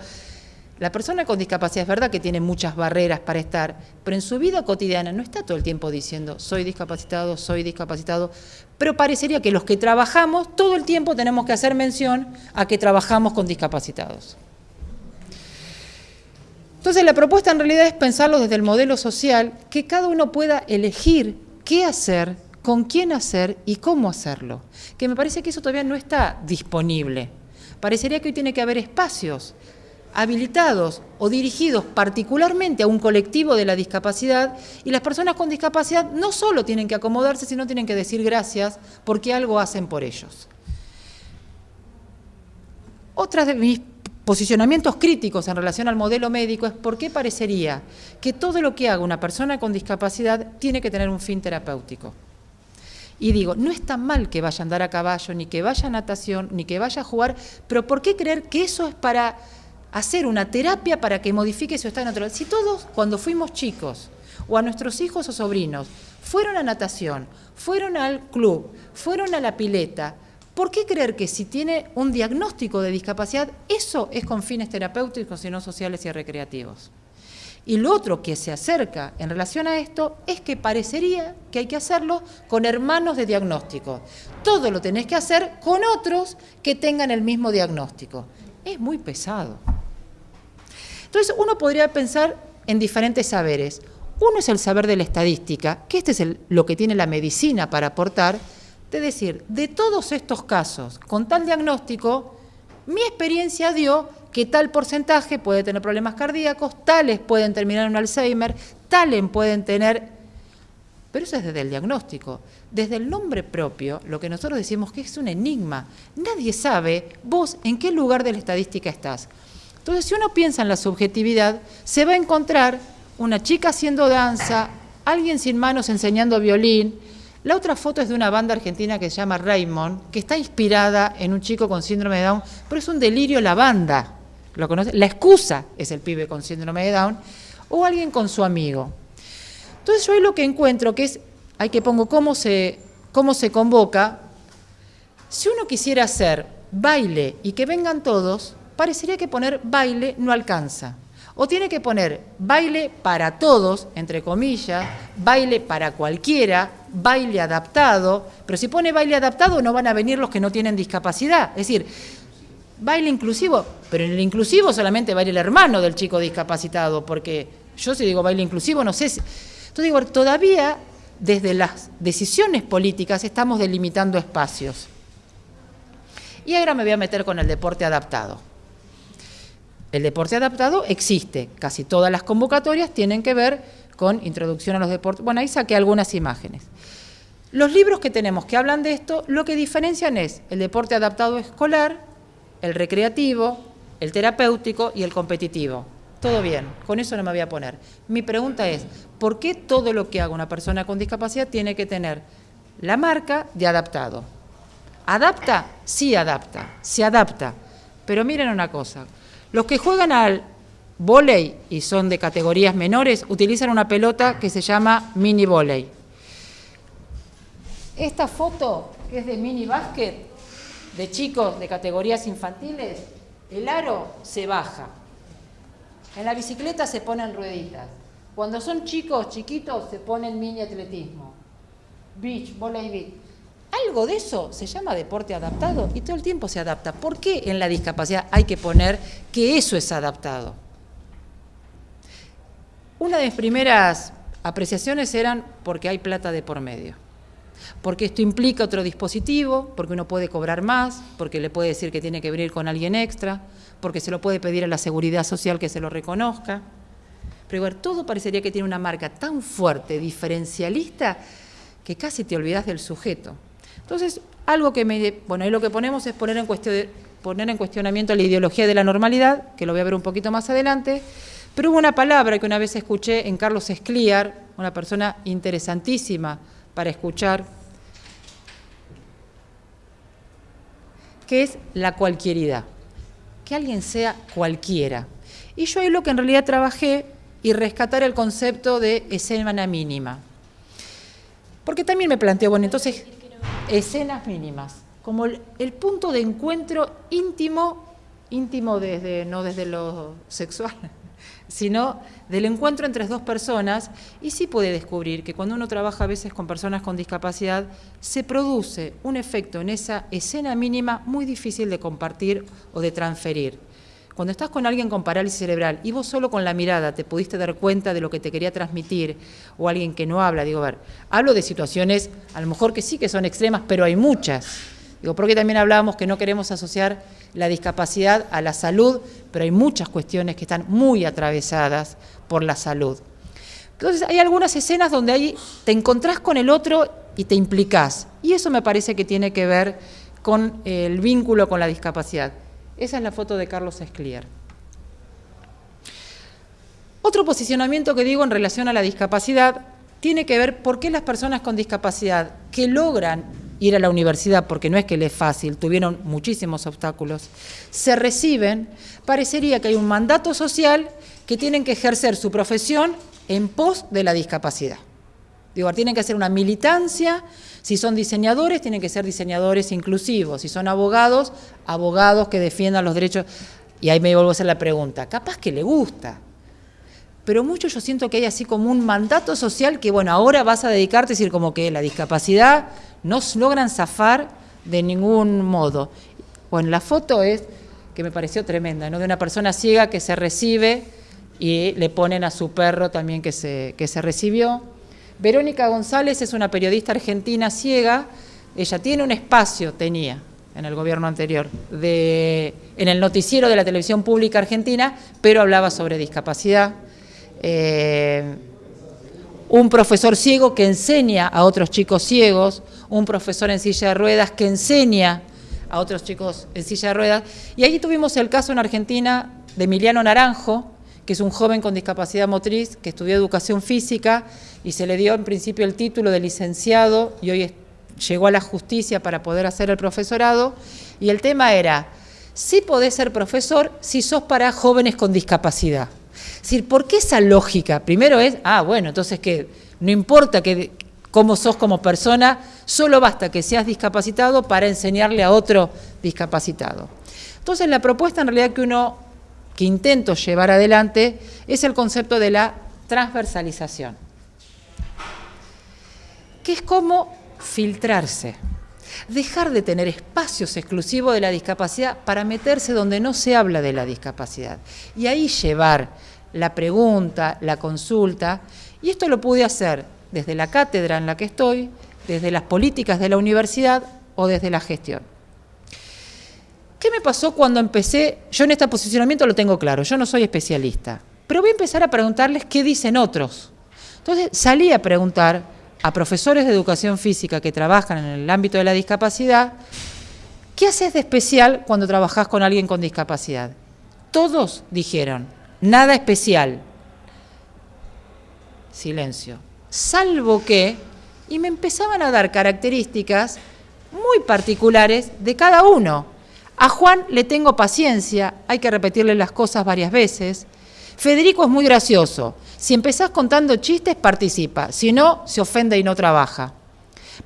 la persona con discapacidad es verdad que tiene muchas barreras para estar, pero en su vida cotidiana no está todo el tiempo diciendo soy discapacitado, soy discapacitado, pero parecería que los que trabajamos todo el tiempo tenemos que hacer mención a que trabajamos con discapacitados. Entonces la propuesta en realidad es pensarlo desde el modelo social, que cada uno pueda elegir qué hacer, con quién hacer y cómo hacerlo. Que me parece que eso todavía no está disponible. Parecería que hoy tiene que haber espacios habilitados o dirigidos particularmente a un colectivo de la discapacidad y las personas con discapacidad no solo tienen que acomodarse, sino tienen que decir gracias porque algo hacen por ellos. Otras de mis posicionamientos críticos en relación al modelo médico es por qué parecería que todo lo que haga una persona con discapacidad tiene que tener un fin terapéutico. Y digo, no es tan mal que vaya a andar a caballo, ni que vaya a natación, ni que vaya a jugar, pero ¿por qué creer que eso es para hacer una terapia para que modifique su estado natural? Si todos, cuando fuimos chicos, o a nuestros hijos o sobrinos, fueron a natación, fueron al club, fueron a la pileta, ¿Por qué creer que si tiene un diagnóstico de discapacidad, eso es con fines terapéuticos y no sociales y recreativos? Y lo otro que se acerca en relación a esto es que parecería que hay que hacerlo con hermanos de diagnóstico. Todo lo tenés que hacer con otros que tengan el mismo diagnóstico. Es muy pesado. Entonces uno podría pensar en diferentes saberes. Uno es el saber de la estadística, que este es lo que tiene la medicina para aportar, de decir, de todos estos casos, con tal diagnóstico, mi experiencia dio que tal porcentaje puede tener problemas cardíacos, tales pueden terminar en Alzheimer, tales pueden tener... Pero eso es desde el diagnóstico. Desde el nombre propio, lo que nosotros decimos que es un enigma. Nadie sabe vos en qué lugar de la estadística estás. Entonces, si uno piensa en la subjetividad, se va a encontrar una chica haciendo danza, alguien sin manos enseñando violín, la otra foto es de una banda argentina que se llama Raymond, que está inspirada en un chico con síndrome de Down, pero es un delirio la banda. ¿Lo conoce? La excusa es el pibe con síndrome de Down o alguien con su amigo. Entonces yo ahí lo que encuentro que es, hay que pongo cómo se, cómo se convoca. Si uno quisiera hacer baile y que vengan todos, parecería que poner baile no alcanza. O tiene que poner baile para todos, entre comillas, baile para cualquiera, baile adaptado, pero si pone baile adaptado no van a venir los que no tienen discapacidad. Es decir, baile inclusivo, pero en el inclusivo solamente baile el hermano del chico discapacitado, porque yo si digo baile inclusivo no sé si... Entonces digo, todavía desde las decisiones políticas estamos delimitando espacios. Y ahora me voy a meter con el deporte adaptado. El deporte adaptado existe, casi todas las convocatorias tienen que ver con introducción a los deportes. Bueno, ahí saqué algunas imágenes. Los libros que tenemos que hablan de esto, lo que diferencian es el deporte adaptado escolar, el recreativo, el terapéutico y el competitivo. Todo bien, con eso no me voy a poner. Mi pregunta es, ¿por qué todo lo que haga una persona con discapacidad tiene que tener la marca de adaptado? ¿Adapta? Sí adapta, se adapta. Pero miren una cosa, los que juegan al volei y son de categorías menores utilizan una pelota que se llama mini volei. Esta foto, que es de mini básquet, de chicos de categorías infantiles, el aro se baja. En la bicicleta se ponen rueditas. Cuando son chicos chiquitos se ponen mini atletismo. Beach, volei beach. Algo de eso se llama deporte adaptado y todo el tiempo se adapta. ¿Por qué en la discapacidad hay que poner que eso es adaptado? Una de mis primeras apreciaciones eran porque hay plata de por medio. Porque esto implica otro dispositivo, porque uno puede cobrar más, porque le puede decir que tiene que venir con alguien extra, porque se lo puede pedir a la seguridad social que se lo reconozca. Pero igual, todo parecería que tiene una marca tan fuerte, diferencialista, que casi te olvidas del sujeto. Entonces, algo que me... Bueno, ahí lo que ponemos es poner en, cuestión, poner en cuestionamiento la ideología de la normalidad, que lo voy a ver un poquito más adelante, pero hubo una palabra que una vez escuché en Carlos Escliar, una persona interesantísima para escuchar, que es la cualquieridad, que alguien sea cualquiera. Y yo ahí lo que en realidad trabajé y rescatar el concepto de escena mínima. Porque también me planteo, bueno, entonces escenas mínimas, como el, punto de encuentro íntimo, íntimo desde, no desde lo sexual, sino del encuentro entre dos personas, y sí puede descubrir que cuando uno trabaja a veces con personas con discapacidad, se produce un efecto en esa escena mínima muy difícil de compartir o de transferir. Cuando estás con alguien con parálisis cerebral y vos solo con la mirada te pudiste dar cuenta de lo que te quería transmitir, o alguien que no habla, digo, a ver, hablo de situaciones a lo mejor que sí que son extremas, pero hay muchas. Porque también hablábamos que no queremos asociar la discapacidad a la salud, pero hay muchas cuestiones que están muy atravesadas por la salud. Entonces hay algunas escenas donde ahí te encontrás con el otro y te implicás. Y eso me parece que tiene que ver con el vínculo con la discapacidad. Esa es la foto de Carlos Esclier. Otro posicionamiento que digo en relación a la discapacidad tiene que ver por qué las personas con discapacidad que logran ir a la universidad, porque no es que les es fácil, tuvieron muchísimos obstáculos, se reciben, parecería que hay un mandato social que tienen que ejercer su profesión en pos de la discapacidad. Digo, tienen que hacer una militancia, si son diseñadores, tienen que ser diseñadores inclusivos, si son abogados, abogados que defiendan los derechos. Y ahí me vuelvo a hacer la pregunta, capaz que le gusta, pero mucho yo siento que hay así como un mandato social que, bueno, ahora vas a dedicarte, es decir, como que la discapacidad no logran zafar de ningún modo. Bueno, la foto es, que me pareció tremenda, ¿no? de una persona ciega que se recibe y le ponen a su perro también que se, que se recibió. Verónica González es una periodista argentina ciega, ella tiene un espacio, tenía, en el gobierno anterior, de, en el noticiero de la televisión pública argentina, pero hablaba sobre discapacidad. Eh, un profesor ciego que enseña a otros chicos ciegos, un profesor en silla de ruedas que enseña a otros chicos en silla de ruedas. Y ahí tuvimos el caso en Argentina de Emiliano Naranjo, que es un joven con discapacidad motriz que estudió educación física y se le dio en principio el título de licenciado y hoy llegó a la justicia para poder hacer el profesorado. Y el tema era, si podés ser profesor si sos para jóvenes con discapacidad. Decir, ¿por qué esa lógica? Primero es, ah, bueno, entonces que no importa que, cómo sos como persona, solo basta que seas discapacitado para enseñarle a otro discapacitado. Entonces la propuesta en realidad que uno, que intento llevar adelante, es el concepto de la transversalización, que es como filtrarse, dejar de tener espacios exclusivos de la discapacidad para meterse donde no se habla de la discapacidad y ahí llevar la pregunta, la consulta, y esto lo pude hacer desde la cátedra en la que estoy, desde las políticas de la universidad o desde la gestión. ¿Qué me pasó cuando empecé? Yo en este posicionamiento lo tengo claro, yo no soy especialista, pero voy a empezar a preguntarles qué dicen otros. Entonces salí a preguntar a profesores de educación física que trabajan en el ámbito de la discapacidad, ¿qué haces de especial cuando trabajas con alguien con discapacidad? Todos dijeron, nada especial. Silencio. Salvo que, y me empezaban a dar características muy particulares de cada uno. A Juan le tengo paciencia, hay que repetirle las cosas varias veces. Federico es muy gracioso. Si empezás contando chistes, participa. Si no, se ofende y no trabaja.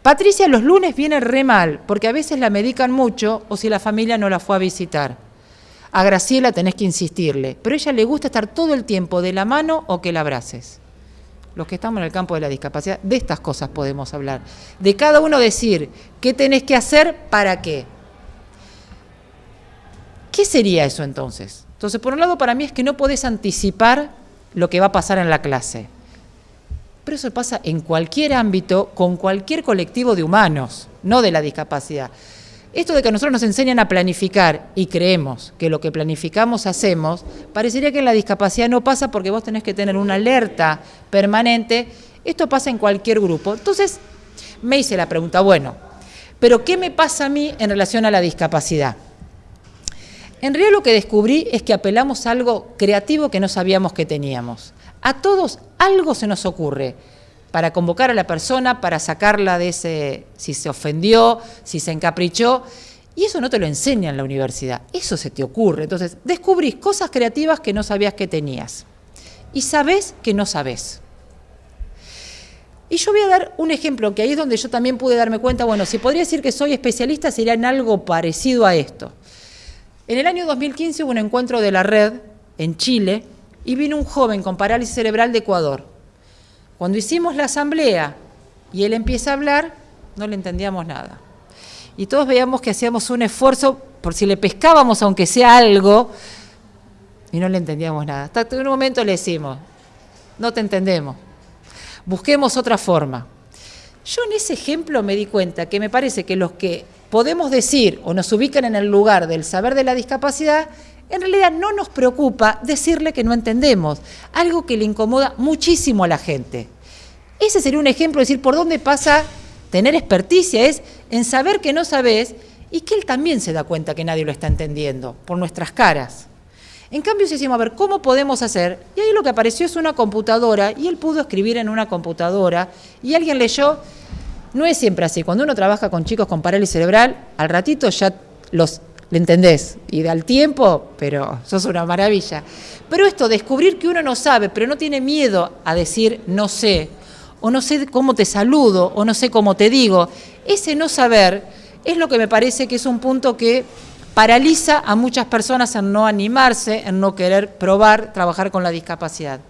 Patricia los lunes viene re mal, porque a veces la medican mucho o si la familia no la fue a visitar. A Graciela tenés que insistirle, pero a ella le gusta estar todo el tiempo de la mano o que la abraces. Los que estamos en el campo de la discapacidad, de estas cosas podemos hablar. De cada uno decir qué tenés que hacer para qué. ¿Qué sería eso entonces? Entonces, por un lado, para mí es que no podés anticipar lo que va a pasar en la clase. Pero eso pasa en cualquier ámbito, con cualquier colectivo de humanos, no de la discapacidad. Esto de que nosotros nos enseñan a planificar y creemos que lo que planificamos hacemos, parecería que en la discapacidad no pasa porque vos tenés que tener una alerta permanente. Esto pasa en cualquier grupo. Entonces me hice la pregunta, bueno, ¿pero qué me pasa a mí en relación a la discapacidad? En realidad lo que descubrí es que apelamos a algo creativo que no sabíamos que teníamos. A todos algo se nos ocurre para convocar a la persona, para sacarla de ese, si se ofendió, si se encaprichó. Y eso no te lo enseña en la universidad, eso se te ocurre. Entonces, descubrís cosas creativas que no sabías que tenías. Y sabés que no sabés. Y yo voy a dar un ejemplo, que ahí es donde yo también pude darme cuenta, bueno, si podría decir que soy especialista, sería en algo parecido a esto. En el año 2015 hubo un encuentro de la red en Chile y vino un joven con parálisis cerebral de Ecuador. Cuando hicimos la asamblea y él empieza a hablar, no le entendíamos nada. Y todos veíamos que hacíamos un esfuerzo por si le pescábamos aunque sea algo, y no le entendíamos nada. Hasta que en un momento le decimos, no te entendemos, busquemos otra forma. Yo en ese ejemplo me di cuenta que me parece que los que podemos decir o nos ubican en el lugar del saber de la discapacidad, en realidad no nos preocupa decirle que no entendemos, algo que le incomoda muchísimo a la gente. Ese sería un ejemplo de decir por dónde pasa tener experticia, es en saber que no sabes y que él también se da cuenta que nadie lo está entendiendo, por nuestras caras. En cambio, si decimos, a ver, ¿cómo podemos hacer? Y ahí lo que apareció es una computadora, y él pudo escribir en una computadora, y alguien leyó, no es siempre así, cuando uno trabaja con chicos con parálisis cerebral, al ratito ya los le entendés, y da el tiempo, pero sos una maravilla. Pero esto, descubrir que uno no sabe, pero no tiene miedo a decir no sé, o no sé cómo te saludo, o no sé cómo te digo, ese no saber es lo que me parece que es un punto que paraliza a muchas personas en no animarse, en no querer probar trabajar con la discapacidad.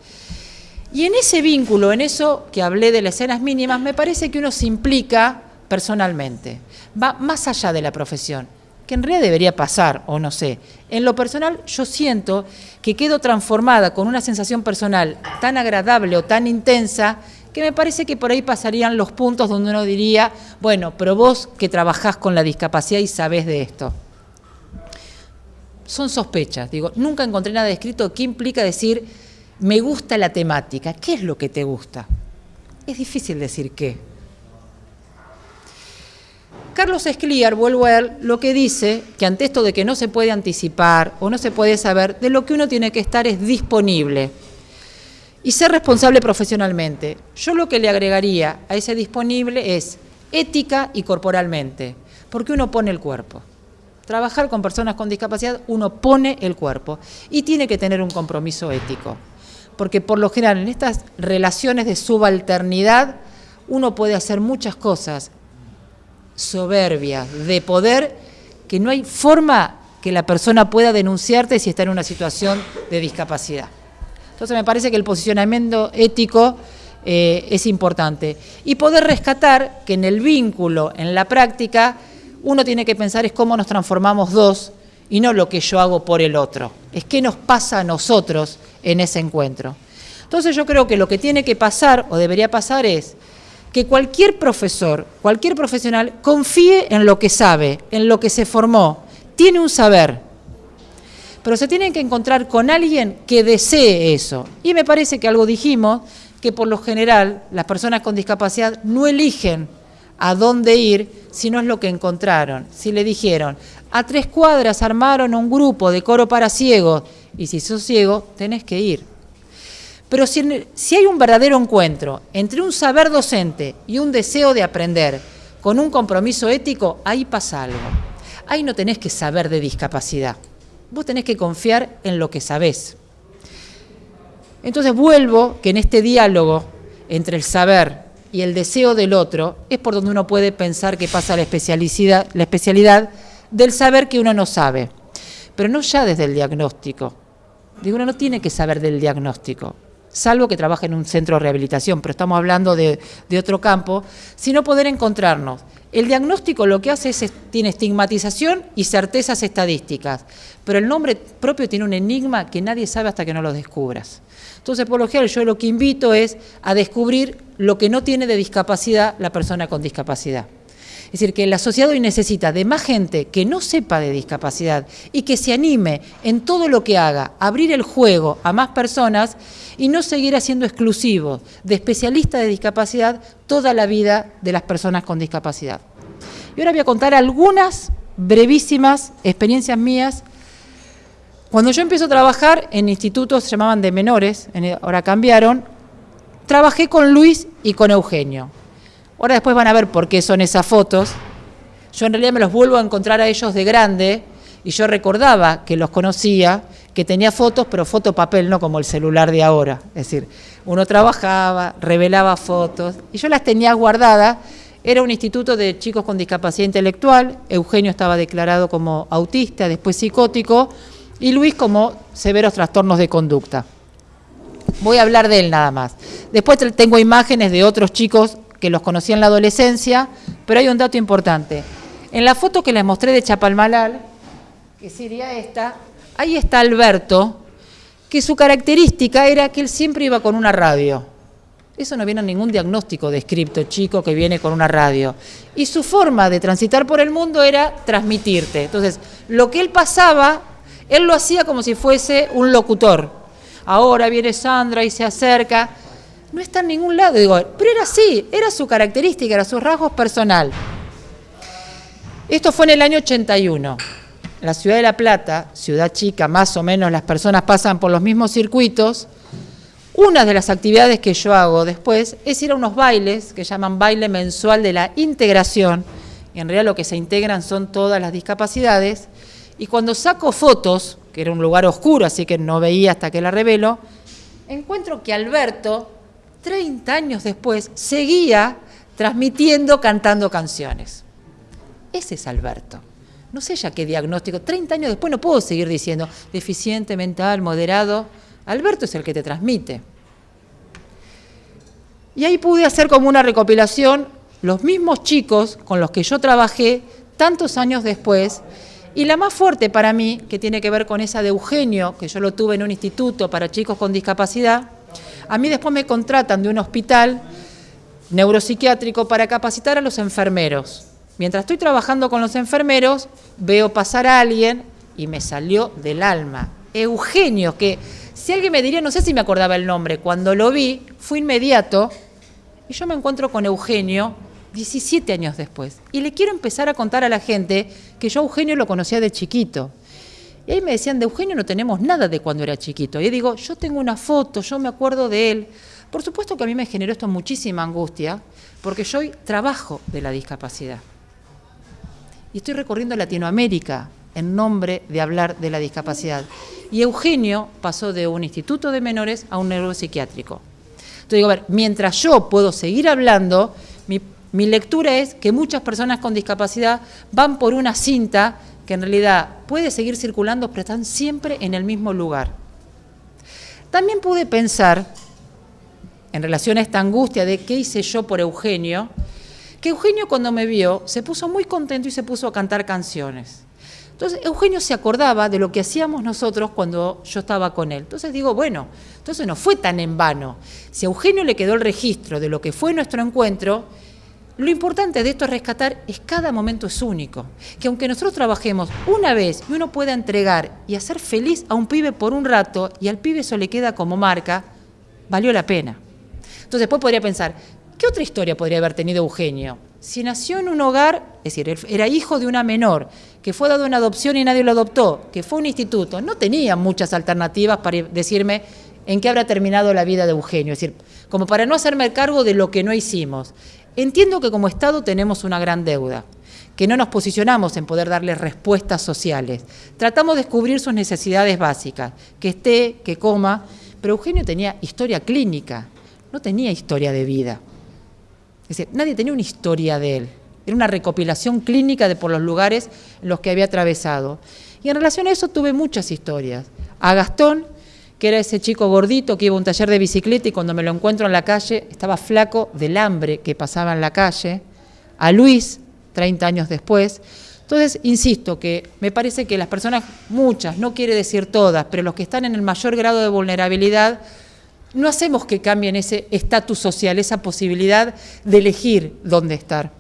Y en ese vínculo, en eso que hablé de las escenas mínimas, me parece que uno se implica personalmente, va más allá de la profesión, que en realidad debería pasar, o no sé. En lo personal, yo siento que quedo transformada con una sensación personal tan agradable o tan intensa que me parece que por ahí pasarían los puntos donde uno diría, bueno, pero vos que trabajás con la discapacidad y sabés de esto. Son sospechas, digo, nunca encontré nada escrito que implica decir, me gusta la temática. ¿Qué es lo que te gusta? Es difícil decir qué. Carlos Escliar, vuelvo a él, lo que dice que ante esto de que no se puede anticipar o no se puede saber, de lo que uno tiene que estar es disponible y ser responsable profesionalmente. Yo lo que le agregaría a ese disponible es ética y corporalmente, porque uno pone el cuerpo. Trabajar con personas con discapacidad, uno pone el cuerpo y tiene que tener un compromiso ético, porque por lo general en estas relaciones de subalternidad uno puede hacer muchas cosas soberbias, de poder, que no hay forma que la persona pueda denunciarte si está en una situación de discapacidad. Entonces me parece que el posicionamiento ético eh, es importante. Y poder rescatar que en el vínculo, en la práctica, uno tiene que pensar es cómo nos transformamos dos y no lo que yo hago por el otro. Es qué nos pasa a nosotros en ese encuentro. Entonces yo creo que lo que tiene que pasar o debería pasar es que cualquier profesor, cualquier profesional confíe en lo que sabe, en lo que se formó, tiene un saber, pero se tienen que encontrar con alguien que desee eso. Y me parece que algo dijimos, que por lo general las personas con discapacidad no eligen a dónde ir si no es lo que encontraron. Si le dijeron, a tres cuadras armaron un grupo de coro para ciegos, y si sos ciego, tenés que ir. Pero si, hay un verdadero encuentro entre un saber docente y un deseo de aprender, con un compromiso ético, ahí pasa algo. Ahí no tenés que saber de discapacidad vos tenés que confiar en lo que sabés. Entonces vuelvo que en este diálogo entre el saber y el deseo del otro es por donde uno puede pensar que pasa la especialidad, la especialidad del saber que uno no sabe, pero no ya desde el diagnóstico. Digo, uno no tiene que saber del diagnóstico, salvo que trabaje en un centro de rehabilitación, pero estamos hablando de, otro campo, sino poder encontrarnos el diagnóstico lo que hace es, tiene estigmatización y certezas estadísticas, pero el nombre propio tiene un enigma que nadie sabe hasta que no lo descubras. Entonces, por lo general, yo lo que invito es a descubrir lo que no tiene de discapacidad la persona con discapacidad. Es decir, que la sociedad hoy necesita de más gente que no sepa de discapacidad y que se anime en todo lo que haga, abrir el juego a más personas y no seguir haciendo exclusivo de especialistas de discapacidad toda la vida de las personas con discapacidad. Y ahora voy a contar algunas brevísimas experiencias mías. Cuando yo empiezo a trabajar en institutos, se llamaban de menores, ahora cambiaron, trabajé con Luis y con Eugenio. Ahora después van a ver por qué son esas fotos. Yo en realidad me los vuelvo a encontrar a ellos de grande y yo recordaba que los conocía, que tenía fotos, pero foto papel, no como el celular de ahora. Es decir, uno trabajaba, revelaba fotos y yo las tenía guardadas. Era un instituto de chicos con discapacidad intelectual, Eugenio estaba declarado como autista, después psicótico, y Luis como severos trastornos de conducta. Voy a hablar de él nada más. Después tengo imágenes de otros chicos que los conocí en la adolescencia, pero hay un dato importante. En la foto que les mostré de Chapalmalal, que sería esta, ahí está Alberto, que su característica era que él siempre iba con una radio. Eso no viene a ningún diagnóstico descripto, chico que viene con una radio. Y su forma de transitar por el mundo era transmitirte. Entonces, lo que él pasaba, él lo hacía como si fuese un locutor. Ahora viene Sandra y se acerca. No está en ningún lado, digo, pero era así, era su característica, era su rasgos personal. Esto fue en el año 81. La ciudad de La Plata, ciudad chica, más o menos las personas pasan por los mismos circuitos. Una de las actividades que yo hago después es ir a unos bailes que llaman baile mensual de la integración. En realidad lo que se integran son todas las discapacidades. Y cuando saco fotos, que era un lugar oscuro, así que no veía hasta que la revelo, encuentro que Alberto, 30 años después, seguía transmitiendo, cantando canciones. Ese es Alberto. No sé ya qué diagnóstico. 30 años después no puedo seguir diciendo deficiente mental, moderado. Alberto es el que te transmite. Y ahí pude hacer como una recopilación los mismos chicos con los que yo trabajé tantos años después. Y la más fuerte para mí, que tiene que ver con esa de Eugenio, que yo lo tuve en un instituto para chicos con discapacidad, a mí después me contratan de un hospital neuropsiquiátrico para capacitar a los enfermeros. Mientras estoy trabajando con los enfermeros, veo pasar a alguien y me salió del alma. Eugenio, que si alguien me diría, no sé si me acordaba el nombre, cuando lo vi, fue inmediato y yo me encuentro con Eugenio 17 años después. Y le quiero empezar a contar a la gente que yo a Eugenio lo conocía de chiquito. Y ahí me decían, de Eugenio no tenemos nada de cuando era chiquito. Y digo, yo tengo una foto, yo me acuerdo de él. Por supuesto que a mí me generó esto muchísima angustia, porque yo hoy trabajo de la discapacidad y estoy recorriendo Latinoamérica en nombre de hablar de la discapacidad. Y Eugenio pasó de un instituto de menores a un neuropsiquiátrico. Entonces digo, a ver, mientras yo puedo seguir hablando, mi lectura es que muchas personas con discapacidad van por una cinta que en realidad puede seguir circulando, pero están siempre en el mismo lugar. También pude pensar, en relación a esta angustia de qué hice yo por Eugenio, que Eugenio cuando me vio se puso muy contento y se puso a cantar canciones. Entonces Eugenio se acordaba de lo que hacíamos nosotros cuando yo estaba con él. Entonces digo, bueno, entonces no fue tan en vano. Si a Eugenio le quedó el registro de lo que fue nuestro encuentro, lo importante de esto es rescatar es cada momento es único. Que aunque nosotros trabajemos una vez y uno pueda entregar y hacer feliz a un pibe por un rato y al pibe eso le queda como marca, valió la pena. Entonces después podría pensar, ¿Qué otra historia podría haber tenido Eugenio? Si nació en un hogar, es decir, era hijo de una menor, que fue dado en adopción y nadie lo adoptó, que fue un instituto, no tenía muchas alternativas para decirme en qué habrá terminado la vida de Eugenio, es decir, como para no hacerme cargo de lo que no hicimos. Entiendo que como Estado tenemos una gran deuda, que no nos posicionamos en poder darle respuestas sociales. Tratamos de descubrir sus necesidades básicas, que esté, que coma, pero Eugenio tenía historia clínica, no tenía historia de vida. Es decir, nadie tenía una historia de él. Era una recopilación clínica de por los lugares en los que había atravesado. Y en relación a eso tuve muchas historias. A Gastón, que era ese chico gordito que iba a un taller de bicicleta y cuando me lo encuentro en la calle estaba flaco del hambre que pasaba en la calle. A Luis, 30 años después. Entonces, insisto que me parece que las personas, muchas, no quiere decir todas, pero los que están en el mayor grado de vulnerabilidad, no hacemos que cambien ese estatus social, esa posibilidad de elegir dónde estar.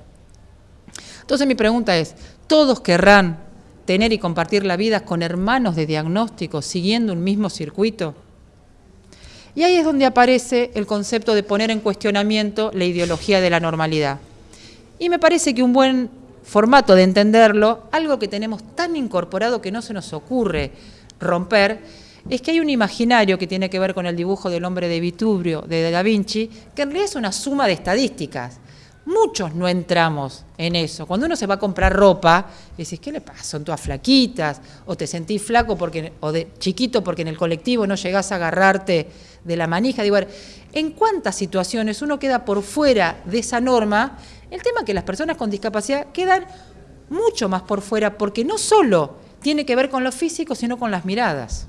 Entonces mi pregunta es, ¿todos querrán tener y compartir la vida con hermanos de diagnóstico siguiendo un mismo circuito? Y ahí es donde aparece el concepto de poner en cuestionamiento la ideología de la normalidad. Y me parece que un buen formato de entenderlo, algo que tenemos tan incorporado que no se nos ocurre romper, es que hay un imaginario que tiene que ver con el dibujo del hombre de Vitubrio, de Da Vinci, que en realidad es una suma de estadísticas. Muchos no entramos en eso. Cuando uno se va a comprar ropa, decís, ¿qué le pasa? Son todas flaquitas, o te sentís flaco porque, o de chiquito porque en el colectivo no llegás a agarrarte de la manija. Digo, en cuántas situaciones uno queda por fuera de esa norma, el tema es que las personas con discapacidad quedan mucho más por fuera porque no solo tiene que ver con lo físico, sino con las miradas.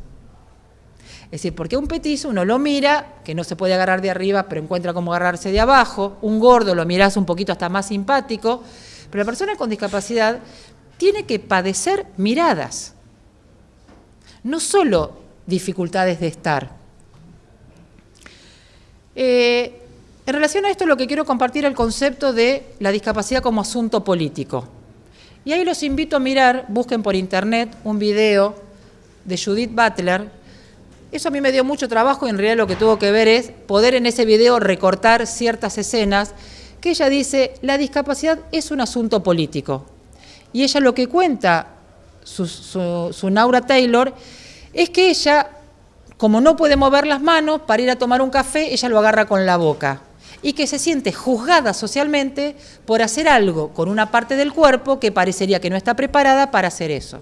Es decir, porque un petizo uno lo mira, que no se puede agarrar de arriba, pero encuentra cómo agarrarse de abajo, un gordo lo miras un poquito hasta más simpático, pero la persona con discapacidad tiene que padecer miradas, no solo dificultades de estar. Eh, En relación a esto lo que quiero compartir es el concepto de la discapacidad como asunto político. Y ahí los invito a mirar, busquen por internet un video de Judith Butler. Eso a mí me dio mucho trabajo y en realidad lo que tuvo que ver es poder en ese video recortar ciertas escenas que ella dice, la discapacidad es un asunto político. Y ella lo que cuenta, su, su Naura Taylor, es que ella, como no puede mover las manos para ir a tomar un café, ella lo agarra con la boca y que se siente juzgada socialmente por hacer algo con una parte del cuerpo que parecería que no está preparada para hacer eso.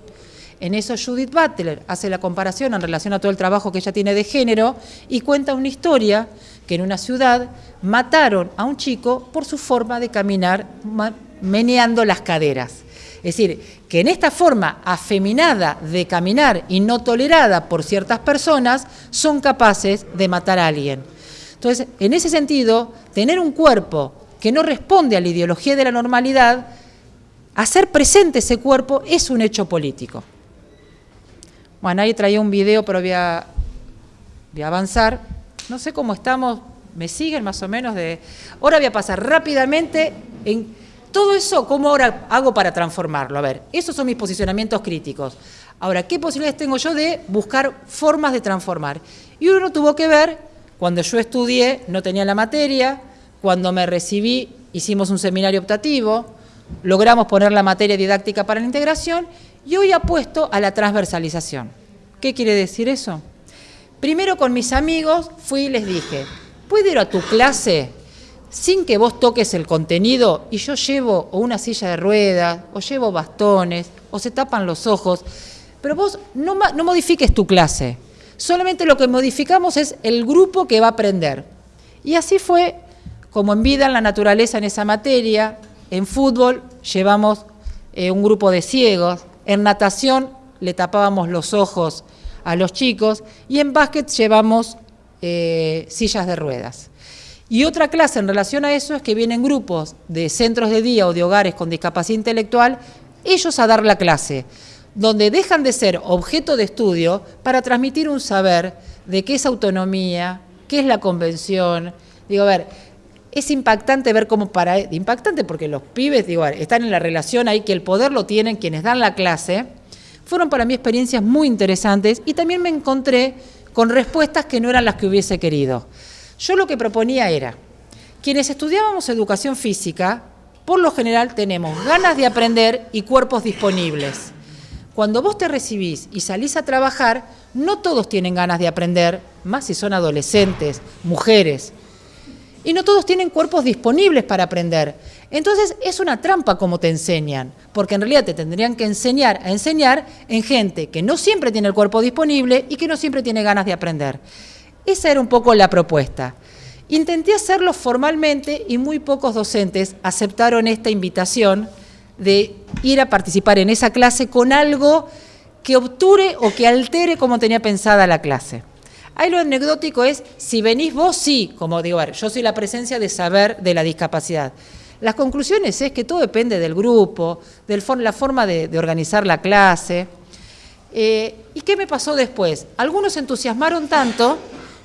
En eso Judith Butler hace la comparación en relación a todo el trabajo que ella tiene de género y cuenta una historia que en una ciudad mataron a un chico por su forma de caminar meneando las caderas. Es decir, que en esta forma afeminada de caminar y no tolerada por ciertas personas son capaces de matar a alguien. Entonces, en ese sentido, tener un cuerpo que no responde a la ideología de la normalidad, hacer presente ese cuerpo es un hecho político. Bueno, ahí traía un video, pero voy a, avanzar. No sé cómo estamos, me siguen más o menos de... Ahora voy a pasar rápidamente en todo eso, ¿cómo ahora hago para transformarlo? A ver, esos son mis posicionamientos críticos. Ahora, ¿qué posibilidades tengo yo de buscar formas de transformar? Y uno tuvo que ver cuando yo estudié no tenía la materia, cuando me recibí hicimos un seminario optativo, logramos poner la materia didáctica para la integración y hoy apuesto a la transversalización. ¿Qué quiere decir eso? Primero con mis amigos fui y les dije, ¿puedo ir a tu clase sin que vos toques el contenido y yo llevo o una silla de ruedas, o llevo bastones, o se tapan los ojos, pero vos no, no modifiques tu clase, Solamente lo que modificamos es el grupo que va a aprender. Y así fue como en vida, en la naturaleza, en esa materia. En fútbol llevamos eh, un grupo de ciegos. En natación le tapábamos los ojos a los chicos. Y en básquet llevamos eh, sillas de ruedas. Y otra clase en relación a eso es que vienen grupos de centros de día o de hogares con discapacidad intelectual, ellos a dar la clase donde dejan de ser objeto de estudio para transmitir un saber de qué es autonomía, qué es la convención. Digo, a ver, es impactante ver cómo para... Impactante porque los pibes, digo, están en la relación ahí, que el poder lo tienen quienes dan la clase. Fueron para mí experiencias muy interesantes y también me encontré con respuestas que no eran las que hubiese querido. Yo lo que proponía era, quienes estudiábamos educación física, por lo general tenemos ganas de aprender y cuerpos disponibles. Cuando vos te recibís y salís a trabajar, no todos tienen ganas de aprender, más si son adolescentes, mujeres. Y no todos tienen cuerpos disponibles para aprender. Entonces es una trampa como te enseñan, porque en realidad te tendrían que enseñar a enseñar en gente que no siempre tiene el cuerpo disponible y que no siempre tiene ganas de aprender. Esa era un poco la propuesta. Intenté hacerlo formalmente y muy pocos docentes aceptaron esta invitación de ir a participar en esa clase con algo que obture o que altere como tenía pensada la clase. Ahí lo anecdótico es, si venís vos, sí, como digo, yo soy la presencia de saber de la discapacidad. Las conclusiones es que todo depende del grupo, de la forma de, organizar la clase. Eh, ¿Y qué me pasó después? Algunos entusiasmaron tanto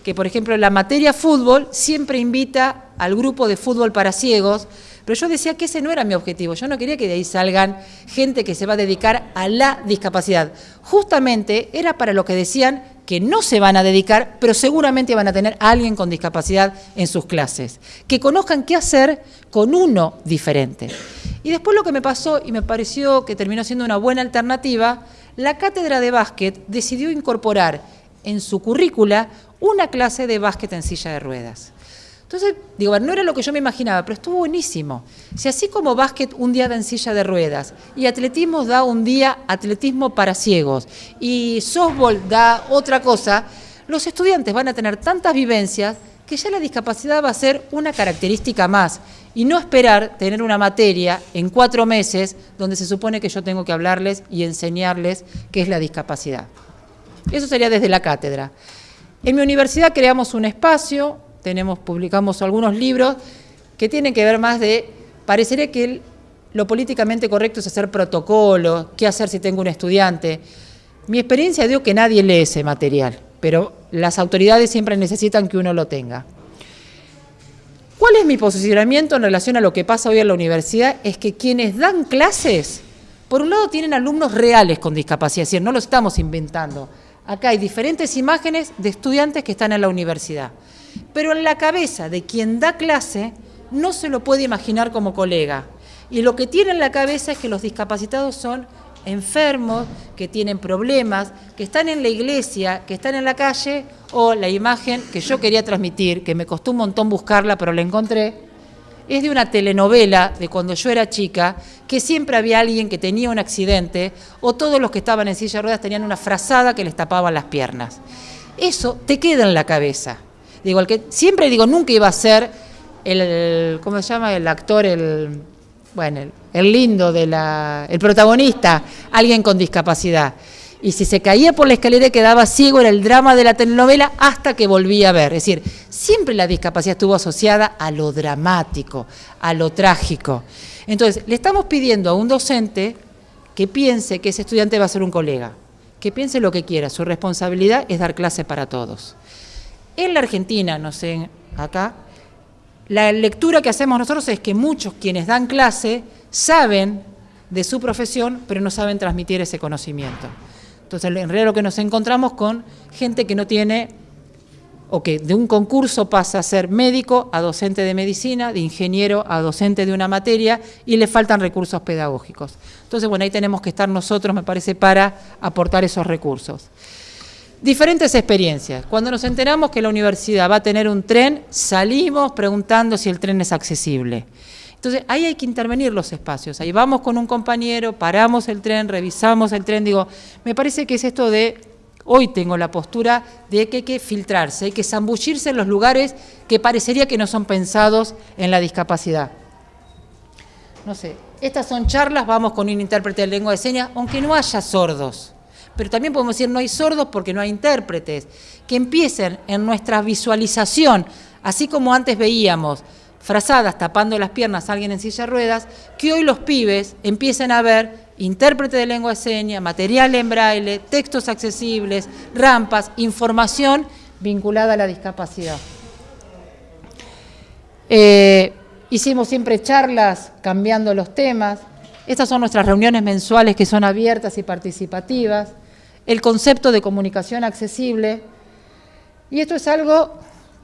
que, por ejemplo, la materia fútbol siempre invita al grupo de fútbol para ciegos, pero yo decía que ese no era mi objetivo, yo no quería que de ahí salgan gente que se va a dedicar a la discapacidad. Justamente era para lo que decían que no se van a dedicar, pero seguramente van a tener a alguien con discapacidad en sus clases, que conozcan qué hacer con uno diferente. Y después lo que me pasó, y me pareció que terminó siendo una buena alternativa, la cátedra de básquet decidió incorporar en su currícula una clase de básquet en silla de ruedas. Entonces, digo, no era lo que yo me imaginaba, pero estuvo buenísimo. Si así como básquet un día da en silla de ruedas, y atletismo da un día atletismo para ciegos, y softball da otra cosa, los estudiantes van a tener tantas vivencias que ya la discapacidad va a ser una característica más y no esperar tener una materia en cuatro meses donde se supone que yo tengo que hablarles y enseñarles qué es la discapacidad. Eso sería desde la cátedra. En mi universidad creamos un espacio, tenemos, publicamos algunos libros que tienen que ver más de, parecería que lo políticamente correcto es hacer protocolo, qué hacer si tengo un estudiante. Mi experiencia dio que nadie lee ese material, pero las autoridades siempre necesitan que uno lo tenga. ¿Cuál es mi posicionamiento en relación a lo que pasa hoy en la universidad? Es que quienes dan clases, por un lado tienen alumnos reales con discapacidad, es decir, no lo estamos inventando. Acá hay diferentes imágenes de estudiantes que están en la universidad. Pero en la cabeza de quien da clase no se lo puede imaginar como colega. Y lo que tiene en la cabeza es que los discapacitados son enfermos, que tienen problemas, que están en la iglesia, que están en la calle, o la imagen que yo quería transmitir, que me costó un montón buscarla, pero la encontré, es de una telenovela de cuando yo era chica, que siempre había alguien que tenía un accidente, o todos los que estaban en silla de ruedas tenían una frazada que les tapaba las piernas. Eso te queda en la cabeza. El que siempre digo, nunca iba a ser el, ¿cómo se llama? El actor, el bueno, el, lindo, de la, el protagonista, alguien con discapacidad. Y si se caía por la escalera quedaba ciego, era el drama de la telenovela hasta que volvía a ver. Es decir, siempre la discapacidad estuvo asociada a lo dramático, a lo trágico. Entonces, le estamos pidiendo a un docente que piense que ese estudiante va a ser un colega, que piense lo que quiera. Su responsabilidad es dar clase para todos. En la Argentina, no sé, acá, la lectura que hacemos nosotros es que muchos quienes dan clase saben de su profesión, pero no saben transmitir ese conocimiento. Entonces, en realidad lo que nos encontramos con gente que no tiene, o que de un concurso pasa a ser médico a docente de medicina, de ingeniero a docente de una materia, y le faltan recursos pedagógicos. Entonces, bueno, ahí tenemos que estar nosotros, me parece, para aportar esos recursos. Diferentes experiencias. Cuando nos enteramos que la universidad va a tener un tren, salimos preguntando si el tren es accesible. Entonces, ahí hay que intervenir los espacios. Ahí vamos con un compañero, paramos el tren, revisamos el tren. Digo, me parece que es esto de, hoy tengo la postura de que hay que filtrarse, hay que zambullirse en los lugares que parecería que no son pensados en la discapacidad. No sé, estas son charlas, vamos con un intérprete de lengua de señas, aunque no haya sordos pero también podemos decir no hay sordos porque no hay intérpretes, que empiecen en nuestra visualización, así como antes veíamos frazadas tapando las piernas a alguien en silla de ruedas, que hoy los pibes empiecen a ver intérprete de lengua de señas, material en braille, textos accesibles, rampas, información vinculada a la discapacidad. Eh, hicimos siempre charlas cambiando los temas. Estas son nuestras reuniones mensuales que son abiertas y participativas el concepto de comunicación accesible. Y esto es algo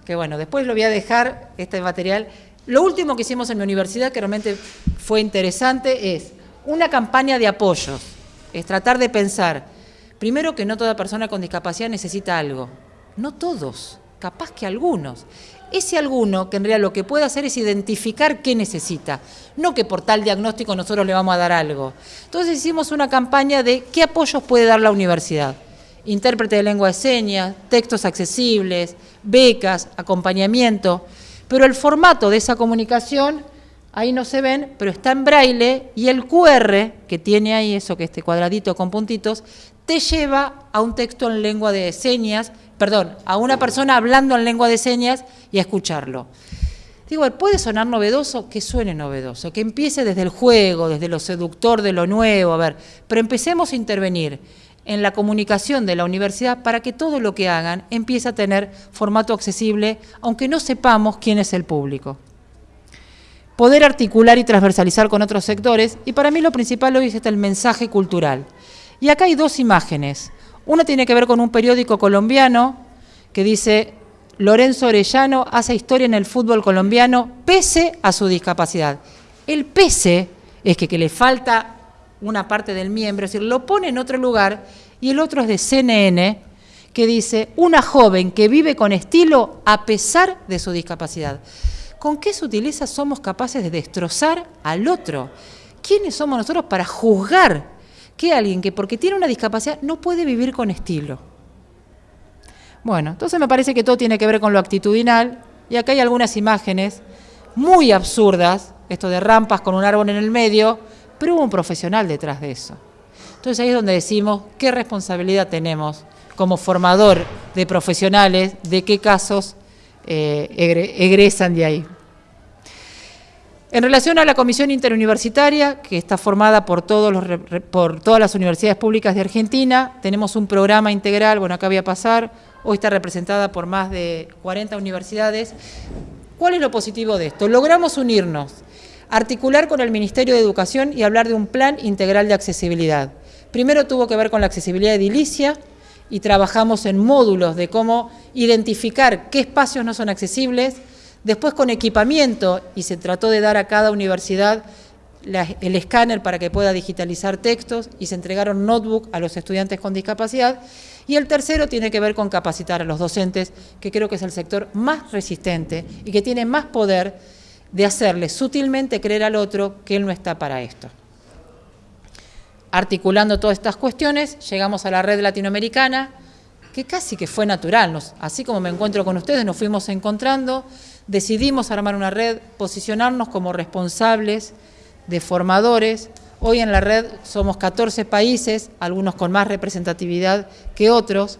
que, bueno, después lo voy a dejar, este material. Lo último que hicimos en mi universidad, que realmente fue interesante, es una campaña de apoyos. Es tratar de pensar, primero que no toda persona con discapacidad necesita algo. No todos, capaz que algunos ese alguno que en realidad lo que puede hacer es identificar qué necesita, no que por tal diagnóstico nosotros le vamos a dar algo. Entonces hicimos una campaña de qué apoyos puede dar la universidad. Intérprete de lengua de señas, textos accesibles, becas, acompañamiento, pero el formato de esa comunicación, ahí no se ven, pero está en braille y el QR, que tiene ahí eso que este cuadradito con puntitos, te lleva a un texto en lengua de señas perdón, a una persona hablando en lengua de señas y a escucharlo. Digo, puede sonar novedoso, que suene novedoso, que empiece desde el juego, desde lo seductor de lo nuevo, a ver, pero empecemos a intervenir en la comunicación de la universidad para que todo lo que hagan empiece a tener formato accesible, aunque no sepamos quién es el público. Poder articular y transversalizar con otros sectores, y para mí lo principal hoy es el mensaje cultural. Y acá hay dos imágenes. Una tiene que ver con un periódico colombiano que dice, Lorenzo Orellano hace historia en el fútbol colombiano pese a su discapacidad. El pese es que, le falta una parte del miembro, es decir, lo pone en otro lugar, y el otro es de CNN, que dice, una joven que vive con estilo a pesar de su discapacidad. ¿Con qué se utiliza somos capaces de destrozar al otro? ¿Quiénes somos nosotros para juzgar que alguien que porque tiene una discapacidad no puede vivir con estilo. Bueno, entonces me parece que todo tiene que ver con lo actitudinal y acá hay algunas imágenes muy absurdas, esto de rampas con un árbol en el medio, pero hubo un profesional detrás de eso. Entonces ahí es donde decimos qué responsabilidad tenemos como formador de profesionales, de qué casos eh, egresan de ahí. En relación a la comisión interuniversitaria, que está formada por, todos los, todas las universidades públicas de Argentina, tenemos un programa integral, bueno, acá voy a pasar, hoy está representada por más de 40 universidades, ¿Cuál es lo positivo de esto? Logramos unirnos, articular con el Ministerio de Educación y hablar de un plan integral de accesibilidad. Primero tuvo que ver con la accesibilidad edilicia y trabajamos en módulos de cómo identificar qué espacios no son accesibles, después con equipamiento y se trató de dar a cada universidad el escáner para que pueda digitalizar textos y se entregaron notebook a los estudiantes con discapacidad. Y el tercero tiene que ver con capacitar a los docentes, que creo que es el sector más resistente y que tiene más poder de hacerle sutilmente creer al otro que él no está para esto. Articulando todas estas cuestiones, llegamos a la red latinoamericana, que casi que fue natural, así como me encuentro con ustedes, nos fuimos encontrando, decidimos armar una red, posicionarnos como responsables de formadores. Hoy en la red somos 14 países, algunos con más representatividad que otros.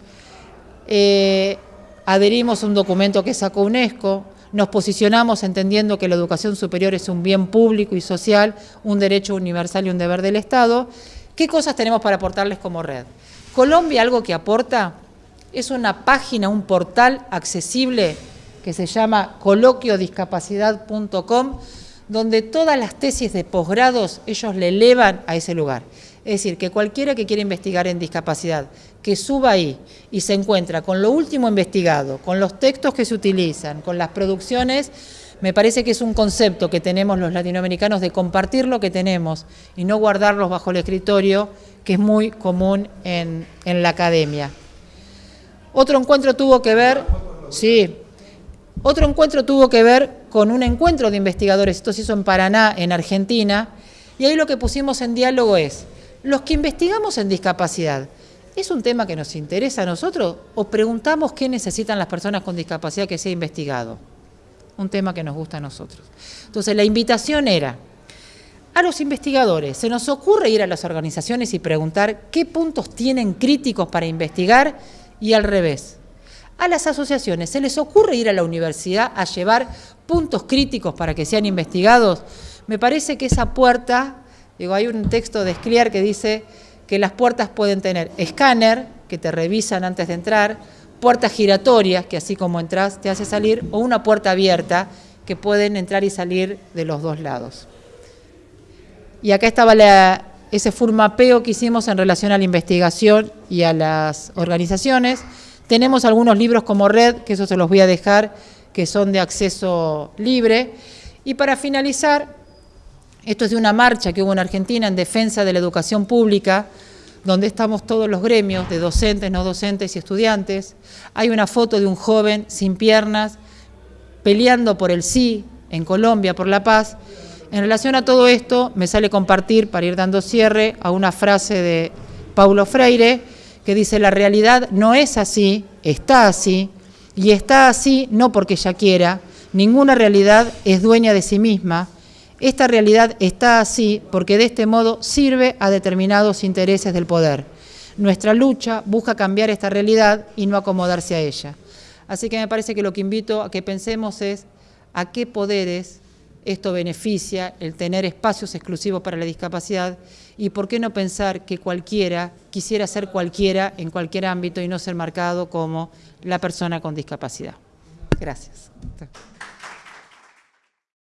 Eh, adherimos a un documento que sacó UNESCO, nos posicionamos entendiendo que la educación superior es un bien público y social, un derecho universal y un deber del Estado. ¿Qué cosas tenemos para aportarles como red? Colombia algo que aporta es una página, un portal accesible que se llama coloquiodiscapacidad.com, donde todas las tesis de posgrados ellos le elevan a ese lugar. Es decir, que cualquiera que quiera investigar en discapacidad, que suba ahí y se encuentra con lo último investigado, con los textos que se utilizan, con las producciones, me parece que es un concepto que tenemos los latinoamericanos de compartir lo que tenemos y no guardarlos bajo el escritorio, que es muy común en, en la academia. Otro encuentro tuvo que ver, sí, otro encuentro tuvo que ver con un encuentro de investigadores, esto se hizo en Paraná, en Argentina, y ahí lo que pusimos en diálogo es, los que investigamos en discapacidad, ¿es un tema que nos interesa a nosotros o preguntamos qué necesitan las personas con discapacidad que sea investigado? Un tema que nos gusta a nosotros. Entonces la invitación era, a los investigadores, ¿se nos ocurre ir a las organizaciones y preguntar qué puntos tienen críticos para investigar y al revés? A las asociaciones. Se les ocurre ir a la universidad a llevar puntos críticos para que sean investigados, me parece que esa puerta, digo, hay un texto de Scliar que dice que las puertas pueden tener escáner, que te revisan antes de entrar, puertas giratorias, que así como entras te hace salir, o una puerta abierta, que pueden entrar y salir de los dos lados. Y acá estaba ese furmapeo que hicimos en relación a la investigación y a las organizaciones, tenemos algunos libros como Red, que eso se los voy a dejar, que son de acceso libre. Y para finalizar, esto es de una marcha que hubo en Argentina en defensa de la educación pública, donde estamos todos los gremios de docentes, no docentes y estudiantes. Hay una foto de un joven sin piernas peleando por el sí en Colombia, por la paz. En relación a todo esto, me sale compartir, para ir dando cierre, a una frase de Paulo Freire, que dice la realidad no es así, está así, y está así no porque ella quiera, ninguna realidad es dueña de sí misma, esta realidad está así porque de este modo sirve a determinados intereses del poder. Nuestra lucha busca cambiar esta realidad y no acomodarse a ella. Así que me parece que lo que invito a que pensemos es a qué poderes esto beneficia el tener espacios exclusivos para la discapacidad y por qué no pensar que cualquiera quisiera ser cualquiera en cualquier ámbito y no ser marcado como la persona con discapacidad. Gracias.